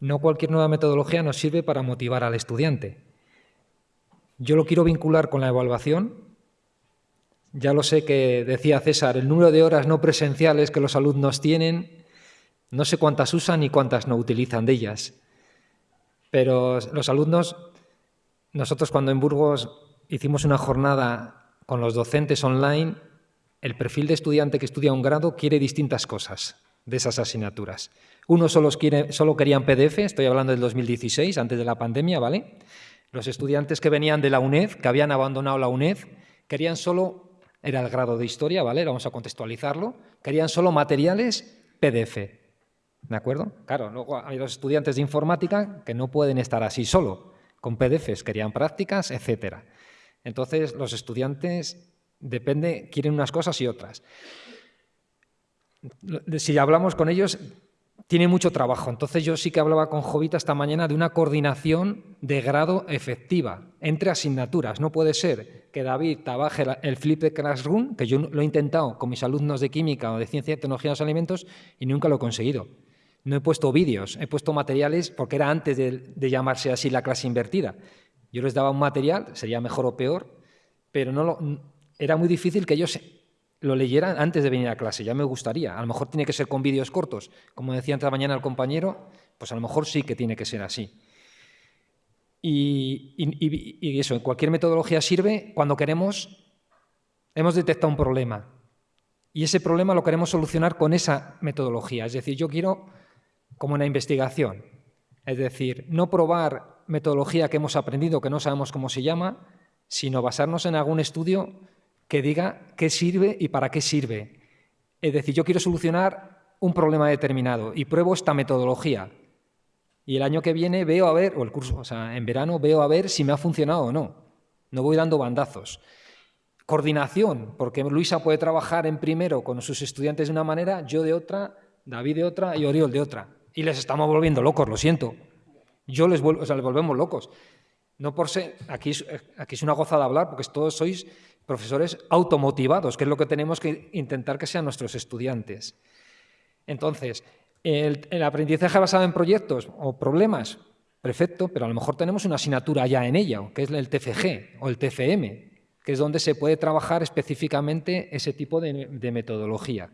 No cualquier nueva metodología nos sirve para motivar al estudiante. Yo lo quiero vincular con la evaluación. Ya lo sé que decía César, el número de horas no presenciales que los alumnos tienen, no sé cuántas usan y cuántas no utilizan de ellas. Pero los alumnos, nosotros cuando en Burgos hicimos una jornada con los docentes online, el perfil de estudiante que estudia un grado quiere distintas cosas de esas asignaturas. Unos solo, quiere, solo querían PDF, estoy hablando del 2016, antes de la pandemia, ¿vale? Los estudiantes que venían de la UNED, que habían abandonado la UNED, querían solo, era el grado de historia, ¿vale? Vamos a contextualizarlo, querían solo materiales PDF, ¿de acuerdo? Claro, luego hay los estudiantes de informática que no pueden estar así solo, con PDFs, querían prácticas, etcétera. Entonces, los estudiantes depende, quieren unas cosas y otras. Si hablamos con ellos, tiene mucho trabajo. Entonces yo sí que hablaba con Jovita esta mañana de una coordinación de grado efectiva entre asignaturas. No puede ser que David trabaje el flip de Classroom, que yo lo he intentado con mis alumnos de química o de ciencia y tecnología de los alimentos y nunca lo he conseguido. No he puesto vídeos, he puesto materiales porque era antes de llamarse así la clase invertida. Yo les daba un material, sería mejor o peor, pero no era muy difícil que ellos lo leyeran antes de venir a clase, ya me gustaría. A lo mejor tiene que ser con vídeos cortos. Como decía antes de mañana el compañero, pues a lo mejor sí que tiene que ser así. Y, y, eso, cualquier metodología sirve cuando queremos, hemos detectado un problema. Y ese problema lo queremos solucionar con esa metodología. Es decir, yo quiero como una investigación. Es decir, no probar metodología que hemos aprendido, que no sabemos cómo se llama, sino basarnos en algún estudio que diga qué sirve y para qué sirve. Es decir, yo quiero solucionar un problema determinado y pruebo esta metodología. Y el año que viene veo a ver, o el curso, o sea, en verano veo a ver si me ha funcionado o no. No voy dando bandazos. Coordinación, porque Luisa puede trabajar en primero con sus estudiantes de una manera, yo de otra, David de otra y Oriol de otra. Y les estamos volviendo locos, lo siento. Yo les, vuelvo, o sea, les volvemos locos. No por ser, aquí es, aquí es una gozada hablar, porque todos sois profesores automotivados, que es lo que tenemos que intentar que sean nuestros estudiantes. Entonces, el, aprendizaje basado en proyectos o problemas, perfecto, pero a lo mejor tenemos una asignatura ya en ella, que es el TFG o el TFM, que es donde se puede trabajar específicamente ese tipo de metodología.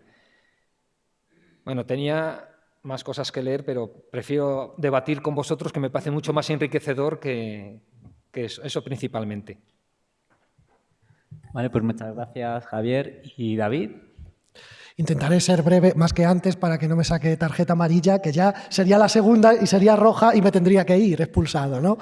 Bueno, tenía más cosas que leer, pero prefiero debatir con vosotros, que me parece mucho más enriquecedor que, eso, principalmente. Vale, pues muchas gracias, Javier. ¿Y David? Intentaré ser breve más que antes para que no me saque tarjeta amarilla, que ya sería la segunda y sería roja y me tendría que ir expulsado. ¿no?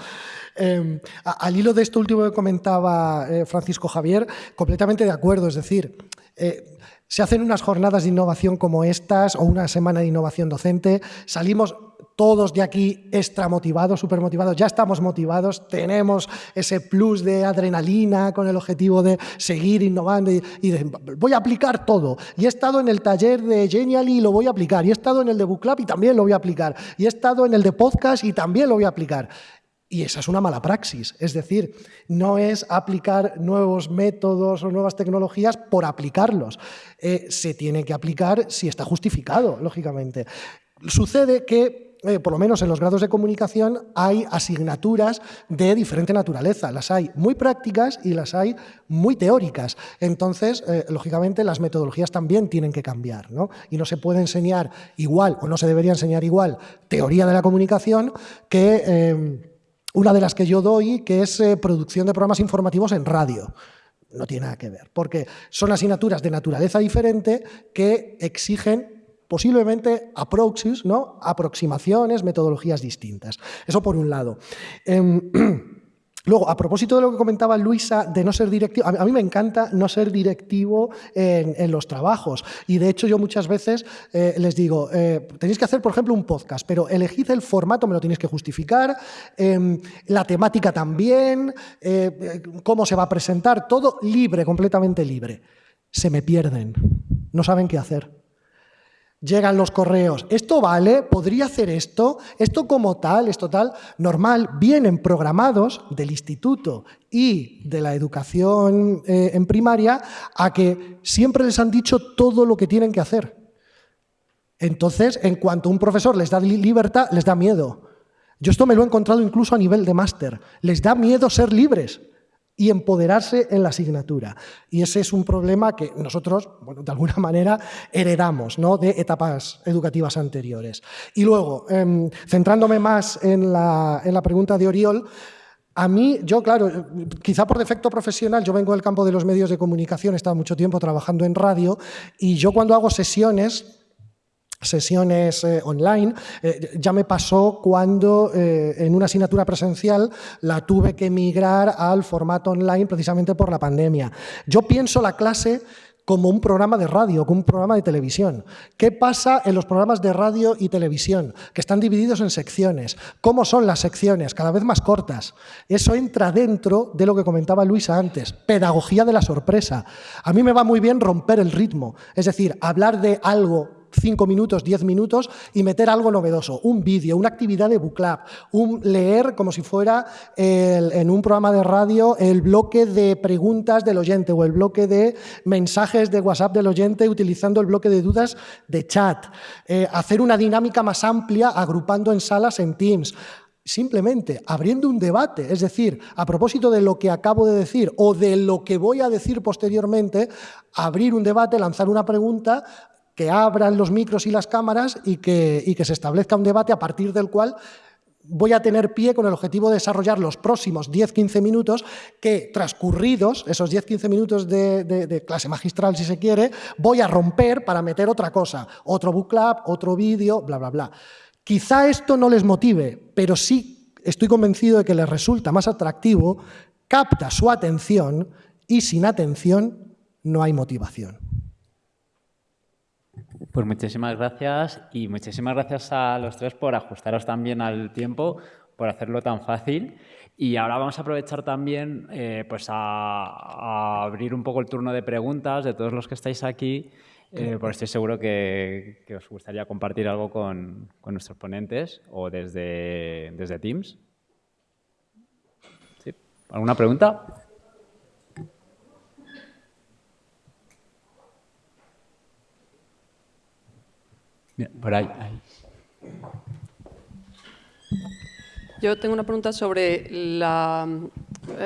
Em, al hilo de esto último que comentaba eh, Francisco Javier, completamente de acuerdo. Es decir, eh, se hacen unas jornadas de innovación como estas o una semana de innovación docente, salimos todos de aquí extra motivados, súper motivados, ya estamos motivados, tenemos ese plus de adrenalina con el objetivo de seguir innovando y, de, voy a aplicar todo. Y he estado en el taller de Genially y lo voy a aplicar, y he estado en el de Book Club y también lo voy a aplicar, y he estado en el de podcast y también lo voy a aplicar. Y esa es una mala praxis, es decir, no es aplicar nuevos métodos o nuevas tecnologías por aplicarlos. Eh, se tiene que aplicar si está justificado, lógicamente. Sucede que eh, por lo menos en los grados de comunicación, hay asignaturas de diferente naturaleza. Las hay muy prácticas y las hay muy teóricas. Entonces, eh, lógicamente, las metodologías también tienen que cambiar. ¿no? Y no se puede enseñar igual, o no se debería enseñar igual, teoría de la comunicación que... una de las que yo doy, que es producción de programas informativos en radio no tiene nada que ver, porque son asignaturas de naturaleza diferente que exigen posiblemente approaches, ¿no? aproximaciones, metodologías distintas. Eso por un lado. Em, <clears throat> luego, a propósito de lo que comentaba Luisa de no ser directivo, a mí me encanta no ser directivo en, los trabajos. Y de hecho yo muchas veces eh, les digo, eh, tenéis que hacer, por ejemplo, un podcast, pero elegid el formato, me lo tenéis que justificar, em, la temática también, eh, cómo se va a presentar, todo libre, completamente libre. Se me pierden, no saben qué hacer. Llegan los correos, ¿esto vale? ¿Podría hacer esto? ¿Esto como tal? ¿Esto tal? Normal, vienen programados del instituto y de la educación eh, en primaria a que siempre les han dicho todo lo que tienen que hacer. Entonces, en cuanto un profesor les da libertad, les da miedo. Yo esto me lo he encontrado incluso a nivel de máster. Les da miedo ser libres y empoderarse en la asignatura. Y ese es un problema que nosotros, bueno, de alguna manera, heredamos ¿no? de etapas educativas anteriores. Y luego, em, centrándome más en la, en la pregunta de Oriol, a mí, yo claro, quizá por defecto profesional, yo vengo del campo de los medios de comunicación, he estado mucho tiempo trabajando en radio, y yo cuando hago sesiones, sesiones eh, online. Eh, ya me pasó cuando eh, en una asignatura presencial la tuve que migrar al formato online precisamente por la pandemia. Yo pienso la clase como un programa de radio, como un programa de televisión. ¿Qué pasa en los programas de radio y televisión? Que están divididos en secciones. ¿Cómo son las secciones? Cada vez más cortas. Eso entra dentro de lo que comentaba Luisa antes, pedagogía de la sorpresa. A mí me va muy bien romper el ritmo, es decir, hablar de algo 5 minutos, 10 minutos y meter algo novedoso, un vídeo, una actividad de book club, un leer como si fuera en un programa de radio el bloque de preguntas del oyente o el bloque de mensajes de WhatsApp del oyente utilizando el bloque de dudas de chat, eh, hacer una dinámica más amplia agrupando en salas en Teams, simplemente abriendo un debate, es decir, a propósito de lo que acabo de decir o de lo que voy a decir posteriormente, abrir un debate, lanzar una pregunta, que abran los micros y las cámaras y que, que se establezca un debate a partir del cual voy a tener pie con el objetivo de desarrollar los próximos 10-15 minutos que, transcurridos esos 10-15 minutos de, clase magistral, si se quiere, voy a romper para meter otra cosa, otro book club, otro vídeo, bla, bla, bla. Quizá esto no les motive, pero sí estoy convencido de que les resulta más atractivo, capta su atención y sin atención no hay motivación. Pues muchísimas gracias y muchísimas gracias a los tres por ajustaros también al tiempo, por hacerlo tan fácil. Y ahora vamos a aprovechar también eh, pues a, abrir un poco el turno de preguntas de todos los que estáis aquí, eh, porque estoy seguro que, os gustaría compartir algo con, con nuestros ponentes o desde, desde Teams. ¿Sí? ¿Alguna pregunta? Por ahí, Yo tengo una pregunta sobre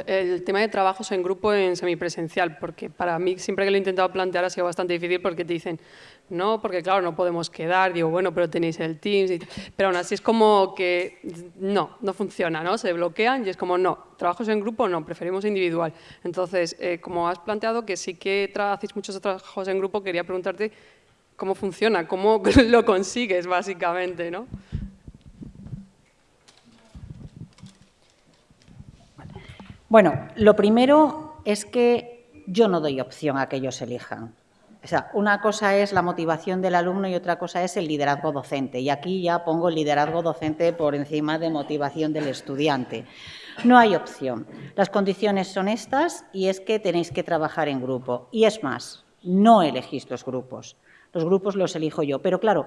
el tema de trabajos en grupo en semipresencial, porque para mí siempre que lo he intentado plantear ha sido bastante difícil porque te dicen, no, porque claro, no podemos quedar, digo, bueno, pero tenéis el Teams, pero aún así es como que no, no funciona, ¿no? Se bloquean y es como, no, trabajos en grupo no, preferimos individual. Entonces, eh, como has planteado que sí que hacéis muchos trabajos en grupo, quería preguntarte cómo funciona, cómo <laughs> lo consigues básicamente, ¿no? Bueno, lo primero es que yo no doy opción a que ellos elijan. O sea, una cosa es la motivación del alumno y otra cosa es el liderazgo docente. Y aquí ya pongo el liderazgo docente por encima de motivación del estudiante. No hay opción. Las condiciones son estas y es que tenéis que trabajar en grupo. Y es más, no elegís los grupos. Los grupos los elijo yo. Pero claro,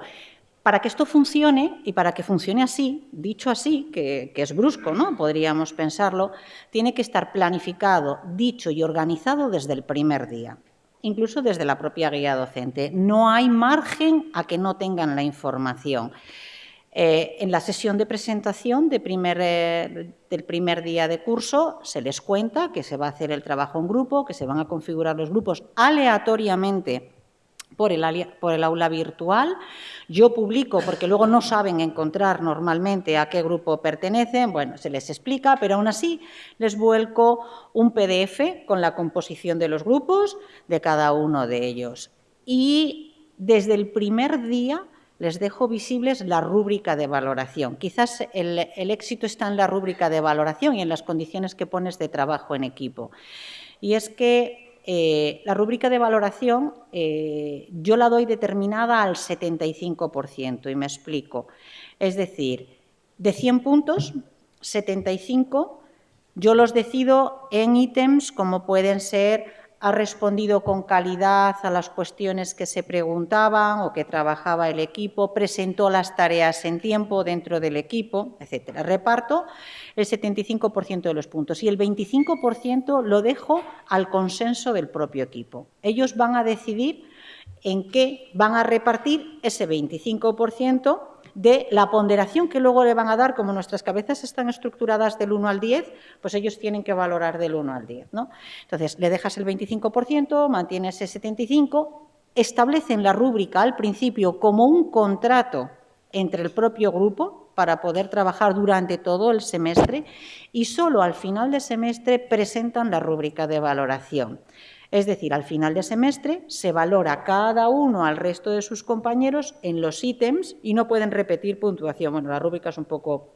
para que esto funcione y para que funcione así, dicho así, que, es brusco, ¿no? Podríamos pensarlo, tiene que estar planificado, dicho y organizado desde el primer día incluso desde la propia guía docente. No hay margen a que no tengan la información. Eh, en la sesión de presentación eh, del primer día de curso se les cuenta que se va a hacer el trabajo en grupo, que se van a configurar los grupos aleatoriamente por el, aula virtual. Yo publico, porque luego no saben encontrar normalmente a qué grupo pertenecen, bueno, se les explica, pero aún así les vuelco un PDF con la composición de los grupos de cada uno de ellos. Y desde el primer día les dejo visibles la rúbrica de valoración. Quizás el, el éxito está en la rúbrica de valoración y en las condiciones que pones de trabajo en equipo. Y es que eh, la rúbrica de valoración eh, yo la doy determinada al 75% y me explico. Es decir, de 100 puntos, 75 yo los decido en ítems como pueden ser ha respondido con calidad a las cuestiones que se preguntaban o que trabajaba el equipo, presentó las tareas en tiempo dentro del equipo, etc. Reparto el 75% de los puntos y el 25% lo dejo al consenso del propio equipo. Ellos van a decidir en qué van a repartir ese 25% de la ponderación que luego le van a dar, como nuestras cabezas están estructuradas del 1 al 10, pues ellos tienen que valorar del 1 al 10. ¿no? Entonces, le dejas el 25%, mantienes el 75%, establecen la rúbrica al principio como un contrato entre el propio grupo para poder trabajar durante todo el semestre y solo al final del semestre presentan la rúbrica de valoración. Es decir, al final de semestre se valora cada uno al resto de sus compañeros en los ítems y no pueden repetir puntuación. Bueno, la rúbrica es un poco...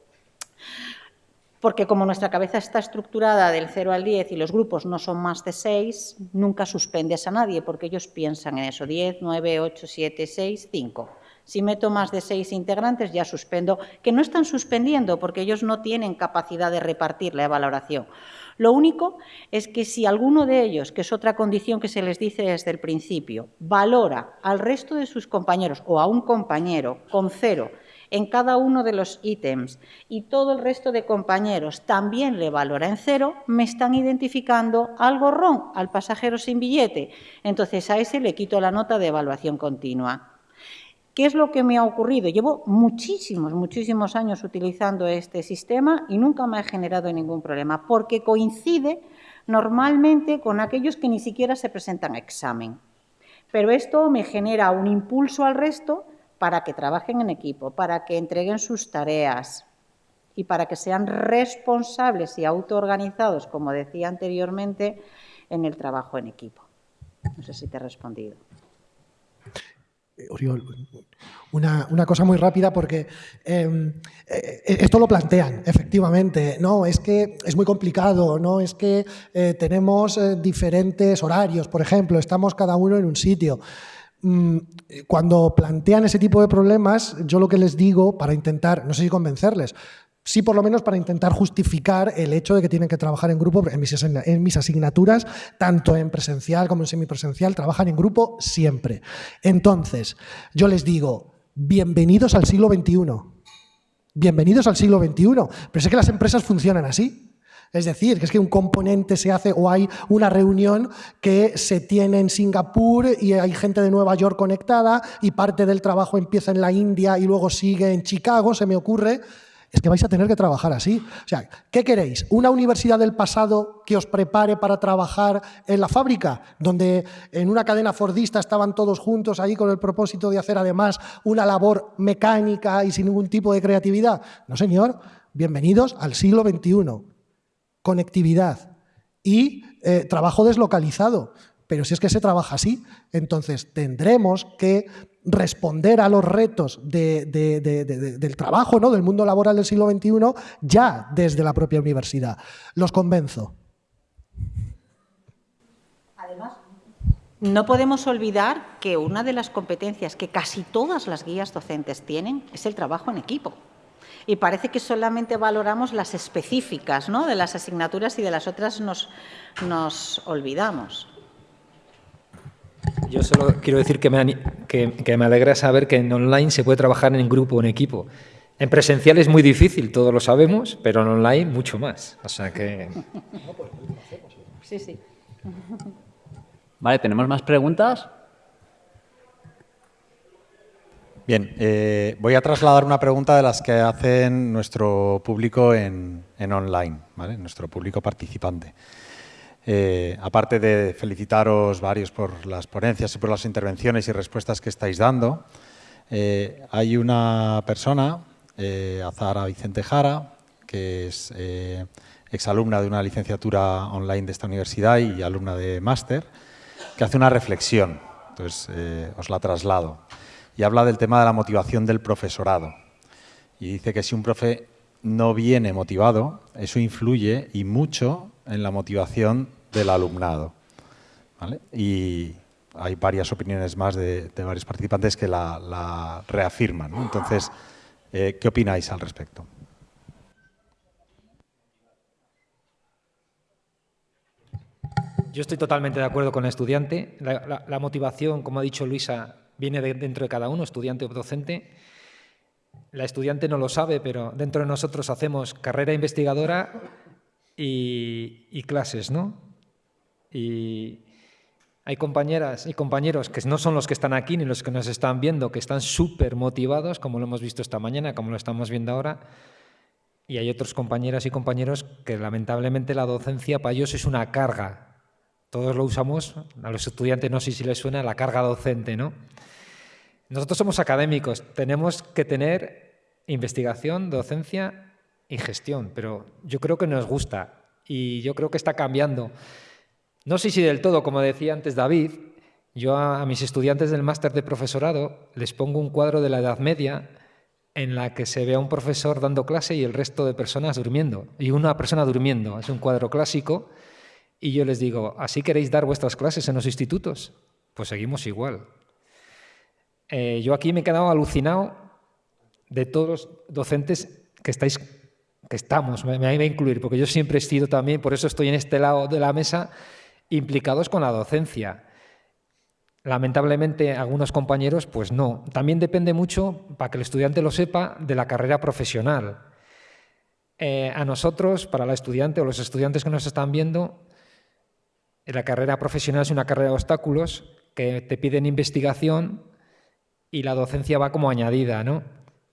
Porque como nuestra cabeza está estructurada del 0 al 10 y los grupos no son más de 6, nunca suspendes a nadie porque ellos piensan en eso. 10, 9, 8, 7, 6, 5. Si meto más de seis integrantes, ya suspendo, que no están suspendiendo porque ellos no tienen capacidad de repartir la valoración. Lo único es que si alguno de ellos, que es otra condición que se les dice desde el principio, valora al resto de sus compañeros o a un compañero con cero en cada uno de los ítems y todo el resto de compañeros también le valora en cero, me están identificando al gorrón, al pasajero sin billete. Entonces a ese le quito la nota de evaluación continua. ¿Qué es lo que me ha ocurrido? Llevo muchísimos, muchísimos años utilizando este sistema y nunca me ha generado ningún problema, porque coincide normalmente con aquellos que ni siquiera se presentan a examen. Pero esto me genera un impulso al resto para que trabajen en equipo, para que entreguen sus tareas y para que sean responsables y autoorganizados, como decía anteriormente, en el trabajo en equipo. No sé si te he respondido. Eh, Oriol, una, cosa muy rápida porque em, eh, esto lo plantean, efectivamente, no, es que es muy complicado, no, es que eh, tenemos diferentes horarios, por ejemplo, estamos cada uno en un sitio. Mm, cuando plantean ese tipo de problemas, yo lo que les digo para intentar, no sé si convencerles, sí por lo menos para intentar justificar el hecho de que tienen que trabajar en grupo. En mis, asignaturas, tanto en presencial como en semipresencial, trabajan en grupo siempre. Entonces, yo les digo, bienvenidos al siglo XXI. Bienvenidos al siglo XXI. Pero sé que las empresas funcionan así. Es decir, que es que un componente se hace o hay una reunión que se tiene en Singapur y hay gente de Nueva York conectada y parte del trabajo empieza en la India y luego sigue en Chicago, se me ocurre es que vais a tener que trabajar así. O sea, ¿qué queréis? ¿Una universidad del pasado que os prepare para trabajar en la fábrica? Donde en una cadena fordista estaban todos juntos ahí con el propósito de hacer además una labor mecánica y sin ningún tipo de creatividad. No, señor. Bienvenidos al siglo XXI. Conectividad y eh, trabajo deslocalizado. Pero si es que se trabaja así, entonces tendremos que responder a los retos del trabajo, ¿no? del mundo laboral del siglo XXI, ya desde la propia universidad. Los convenzo. Además, no podemos olvidar que una de las competencias que casi todas las guías docentes tienen es el trabajo en equipo. Y parece que solamente valoramos las específicas ¿no? de las asignaturas y de las otras nos, nos olvidamos. Yo solo quiero decir que me, que, me alegra saber que en online se puede trabajar en grupo, en equipo. En presencial es muy difícil, todos lo sabemos, pero en online mucho más. O sea que... Sí, sí. Vale, ¿tenemos más preguntas? Bien, eh, voy a trasladar una pregunta de las que hacen nuestro público en, en online, ¿vale? nuestro público participante. Eh, aparte de felicitaros varios por las ponencias y por las intervenciones y respuestas que estáis dando, eh, hay una persona, eh, Azara Vicente Jara, que es exalumna de una licenciatura online de esta universidad y alumna de máster, que hace una reflexión, entonces os la traslado, y habla del tema de la motivación del profesorado. Y dice que si un profe no viene motivado, eso influye y mucho en la motivación del alumnado. Y hay varias opiniones más de, varios participantes que la, reafirman. Entonces, eh, ¿qué opináis al respecto? Yo estoy totalmente de acuerdo con el estudiante. La, motivación, como ha dicho Luisa, viene dentro de cada uno, estudiante o docente. La estudiante no lo sabe, pero dentro de nosotros hacemos carrera investigadora y clases, ¿no? Y hay compañeras y compañeros que no son los que están aquí ni los que nos están viendo, que están súper motivados, como lo hemos visto esta mañana, como lo estamos viendo ahora. Y hay otros compañeras y compañeros que lamentablemente la docencia para ellos es una carga. Todos lo usamos, a los estudiantes no sé si les suena la carga docente, ¿no? Nosotros somos académicos, tenemos que tener investigación, docencia y gestión, pero yo creo que nos gusta y yo creo que está cambiando. No sé si del todo, como decía antes David, yo a, mis estudiantes del máster de profesorado les pongo un cuadro de la Edad Media en la que se ve a un profesor dando clase y el resto de personas durmiendo, y una persona durmiendo. Es un cuadro clásico y yo les digo, ¿así queréis dar vuestras clases en los institutos? Pues seguimos igual. Eh, yo aquí me he quedado alucinado de todos los docentes que estáis, que estamos, me, me, a incluir, porque yo siempre he sido también, por eso estoy en este lado de la mesa, implicados con la docencia. Lamentablemente, algunos compañeros, pues no. También depende mucho, para que el estudiante lo sepa, de la carrera profesional. Eh, a nosotros, para la estudiante o los estudiantes que nos están viendo, la carrera profesional es una carrera de obstáculos que te piden investigación y la docencia va como añadida, ¿no?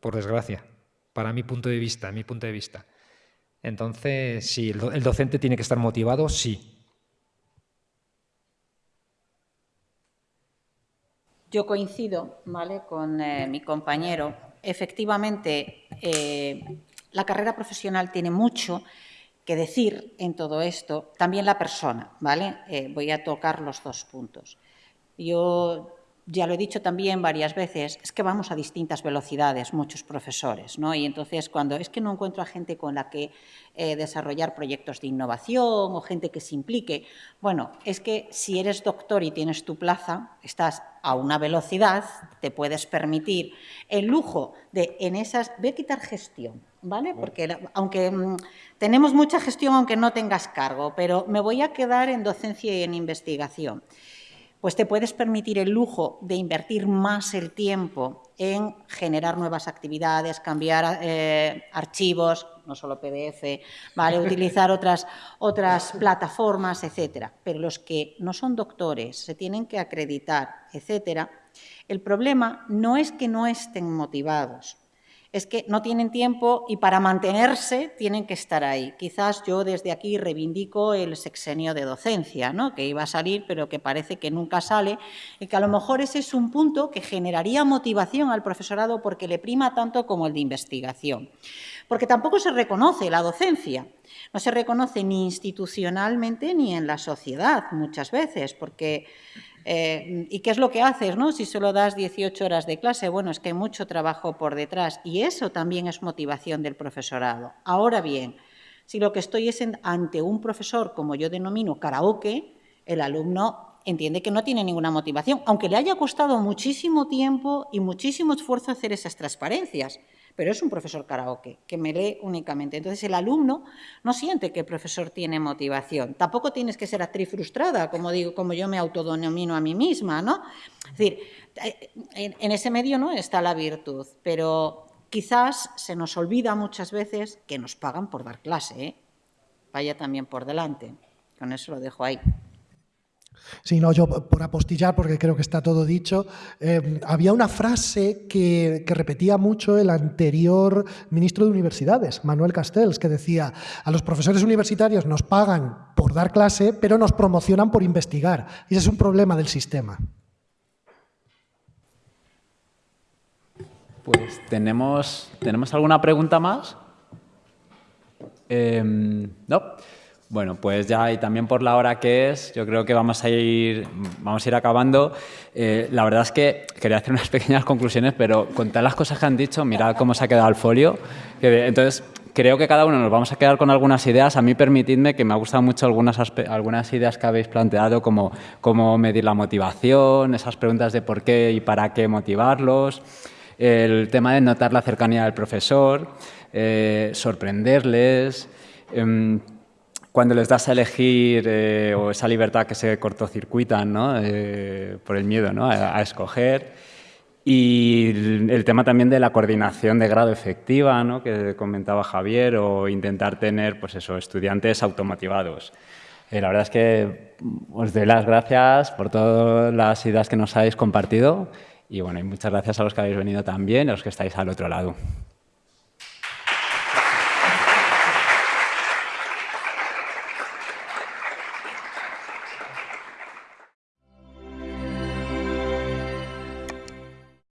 Por desgracia, para mi punto de vista, mi punto de vista. Entonces, sí, el docente tiene que estar motivado, sí, Yo coincido ¿vale? con eh, mi compañero. Efectivamente, eh, la carrera profesional tiene mucho que decir en todo esto. También la persona, ¿vale? Eh, voy a tocar los dos puntos. Yo ya lo he dicho también varias veces, es que vamos a distintas velocidades, muchos profesores, ¿no? Y entonces cuando es que no encuentro a gente con la que eh, desarrollar proyectos de innovación o gente que se implique, bueno, es que si eres doctor y tienes tu plaza, estás a una velocidad, te puedes permitir el lujo de en esas, voy a quitar gestión, ¿vale? Porque aunque mm, tenemos mucha gestión aunque no tengas cargo, pero me voy a quedar en docencia y en investigación pues te puedes permitir el lujo de invertir más el tiempo en generar nuevas actividades, cambiar eh, archivos, no solo PDF, ¿vale? utilizar <laughs> otras, otras plataformas, etcétera. Pero los que no son doctores, se tienen que acreditar, etcétera, el problema no es que no estén motivados, es que no tienen tiempo y para mantenerse tienen que estar ahí. Quizás yo desde aquí reivindico el sexenio de docencia, ¿no? que iba a salir pero que parece que nunca sale y que a lo mejor ese es un punto que generaría motivación al profesorado porque le prima tanto como el de investigación. Porque tampoco se reconoce la docencia. No se reconoce ni institucionalmente ni en la sociedad muchas veces, porque eh, ¿Y qué es lo que haces no? si solo das 18 horas de clase? Bueno, es que hay mucho trabajo por detrás y eso también es motivación del profesorado. Ahora bien, si lo que estoy es ante un profesor, como yo denomino karaoke, el alumno entiende que no tiene ninguna motivación, aunque le haya costado muchísimo tiempo y muchísimo esfuerzo hacer esas transparencias pero es un profesor karaoke, que me lee únicamente. Entonces, el alumno no siente que el profesor tiene motivación. Tampoco tienes que ser actriz frustrada, como, digo, como yo me autodenomino a mí misma, ¿no? Es decir, eh, en, ese medio no está la virtud, pero quizás se nos olvida muchas veces que nos pagan por dar clase, ¿eh? Vaya también por delante. Con eso lo dejo ahí. Sí, no, yo por apostillar, porque creo que está todo dicho, eh, había una frase que, repetía mucho el anterior ministro de Universidades, Manuel Castells, que decía, a los profesores universitarios nos pagan por dar clase, pero nos promocionan por investigar. Y ese es un problema del sistema. Pues tenemos, ¿tenemos alguna pregunta más? Em, ¿No? Bueno, pues ya y también por la hora que es, yo creo que vamos a ir, vamos a ir acabando. Eh, la verdad es que quería hacer unas <laughs> pequeñas conclusiones, pero con todas las cosas que han dicho, mirad cómo se ha quedado el folio. entonces, creo que cada uno nos vamos a quedar con algunas ideas. A mí permitidme que me han gustado mucho algunas, algunas ideas que habéis planteado, como cómo medir la motivación, esas preguntas de por qué y para qué motivarlos, el tema de notar la cercanía del profesor, eh, sorprenderles... Em, cuando les das a elegir eh, o esa libertad que se cortocircuitan ¿no? Eh, por el miedo ¿no? a, escoger. Y el, tema también de la coordinación de grado efectiva, ¿no? que comentaba Javier, o intentar tener pues eso, estudiantes automotivados. Eh, la verdad es que os doy las gracias por todas las ideas que nos habéis compartido y bueno, y muchas gracias a los que habéis venido también a los que estáis al otro lado.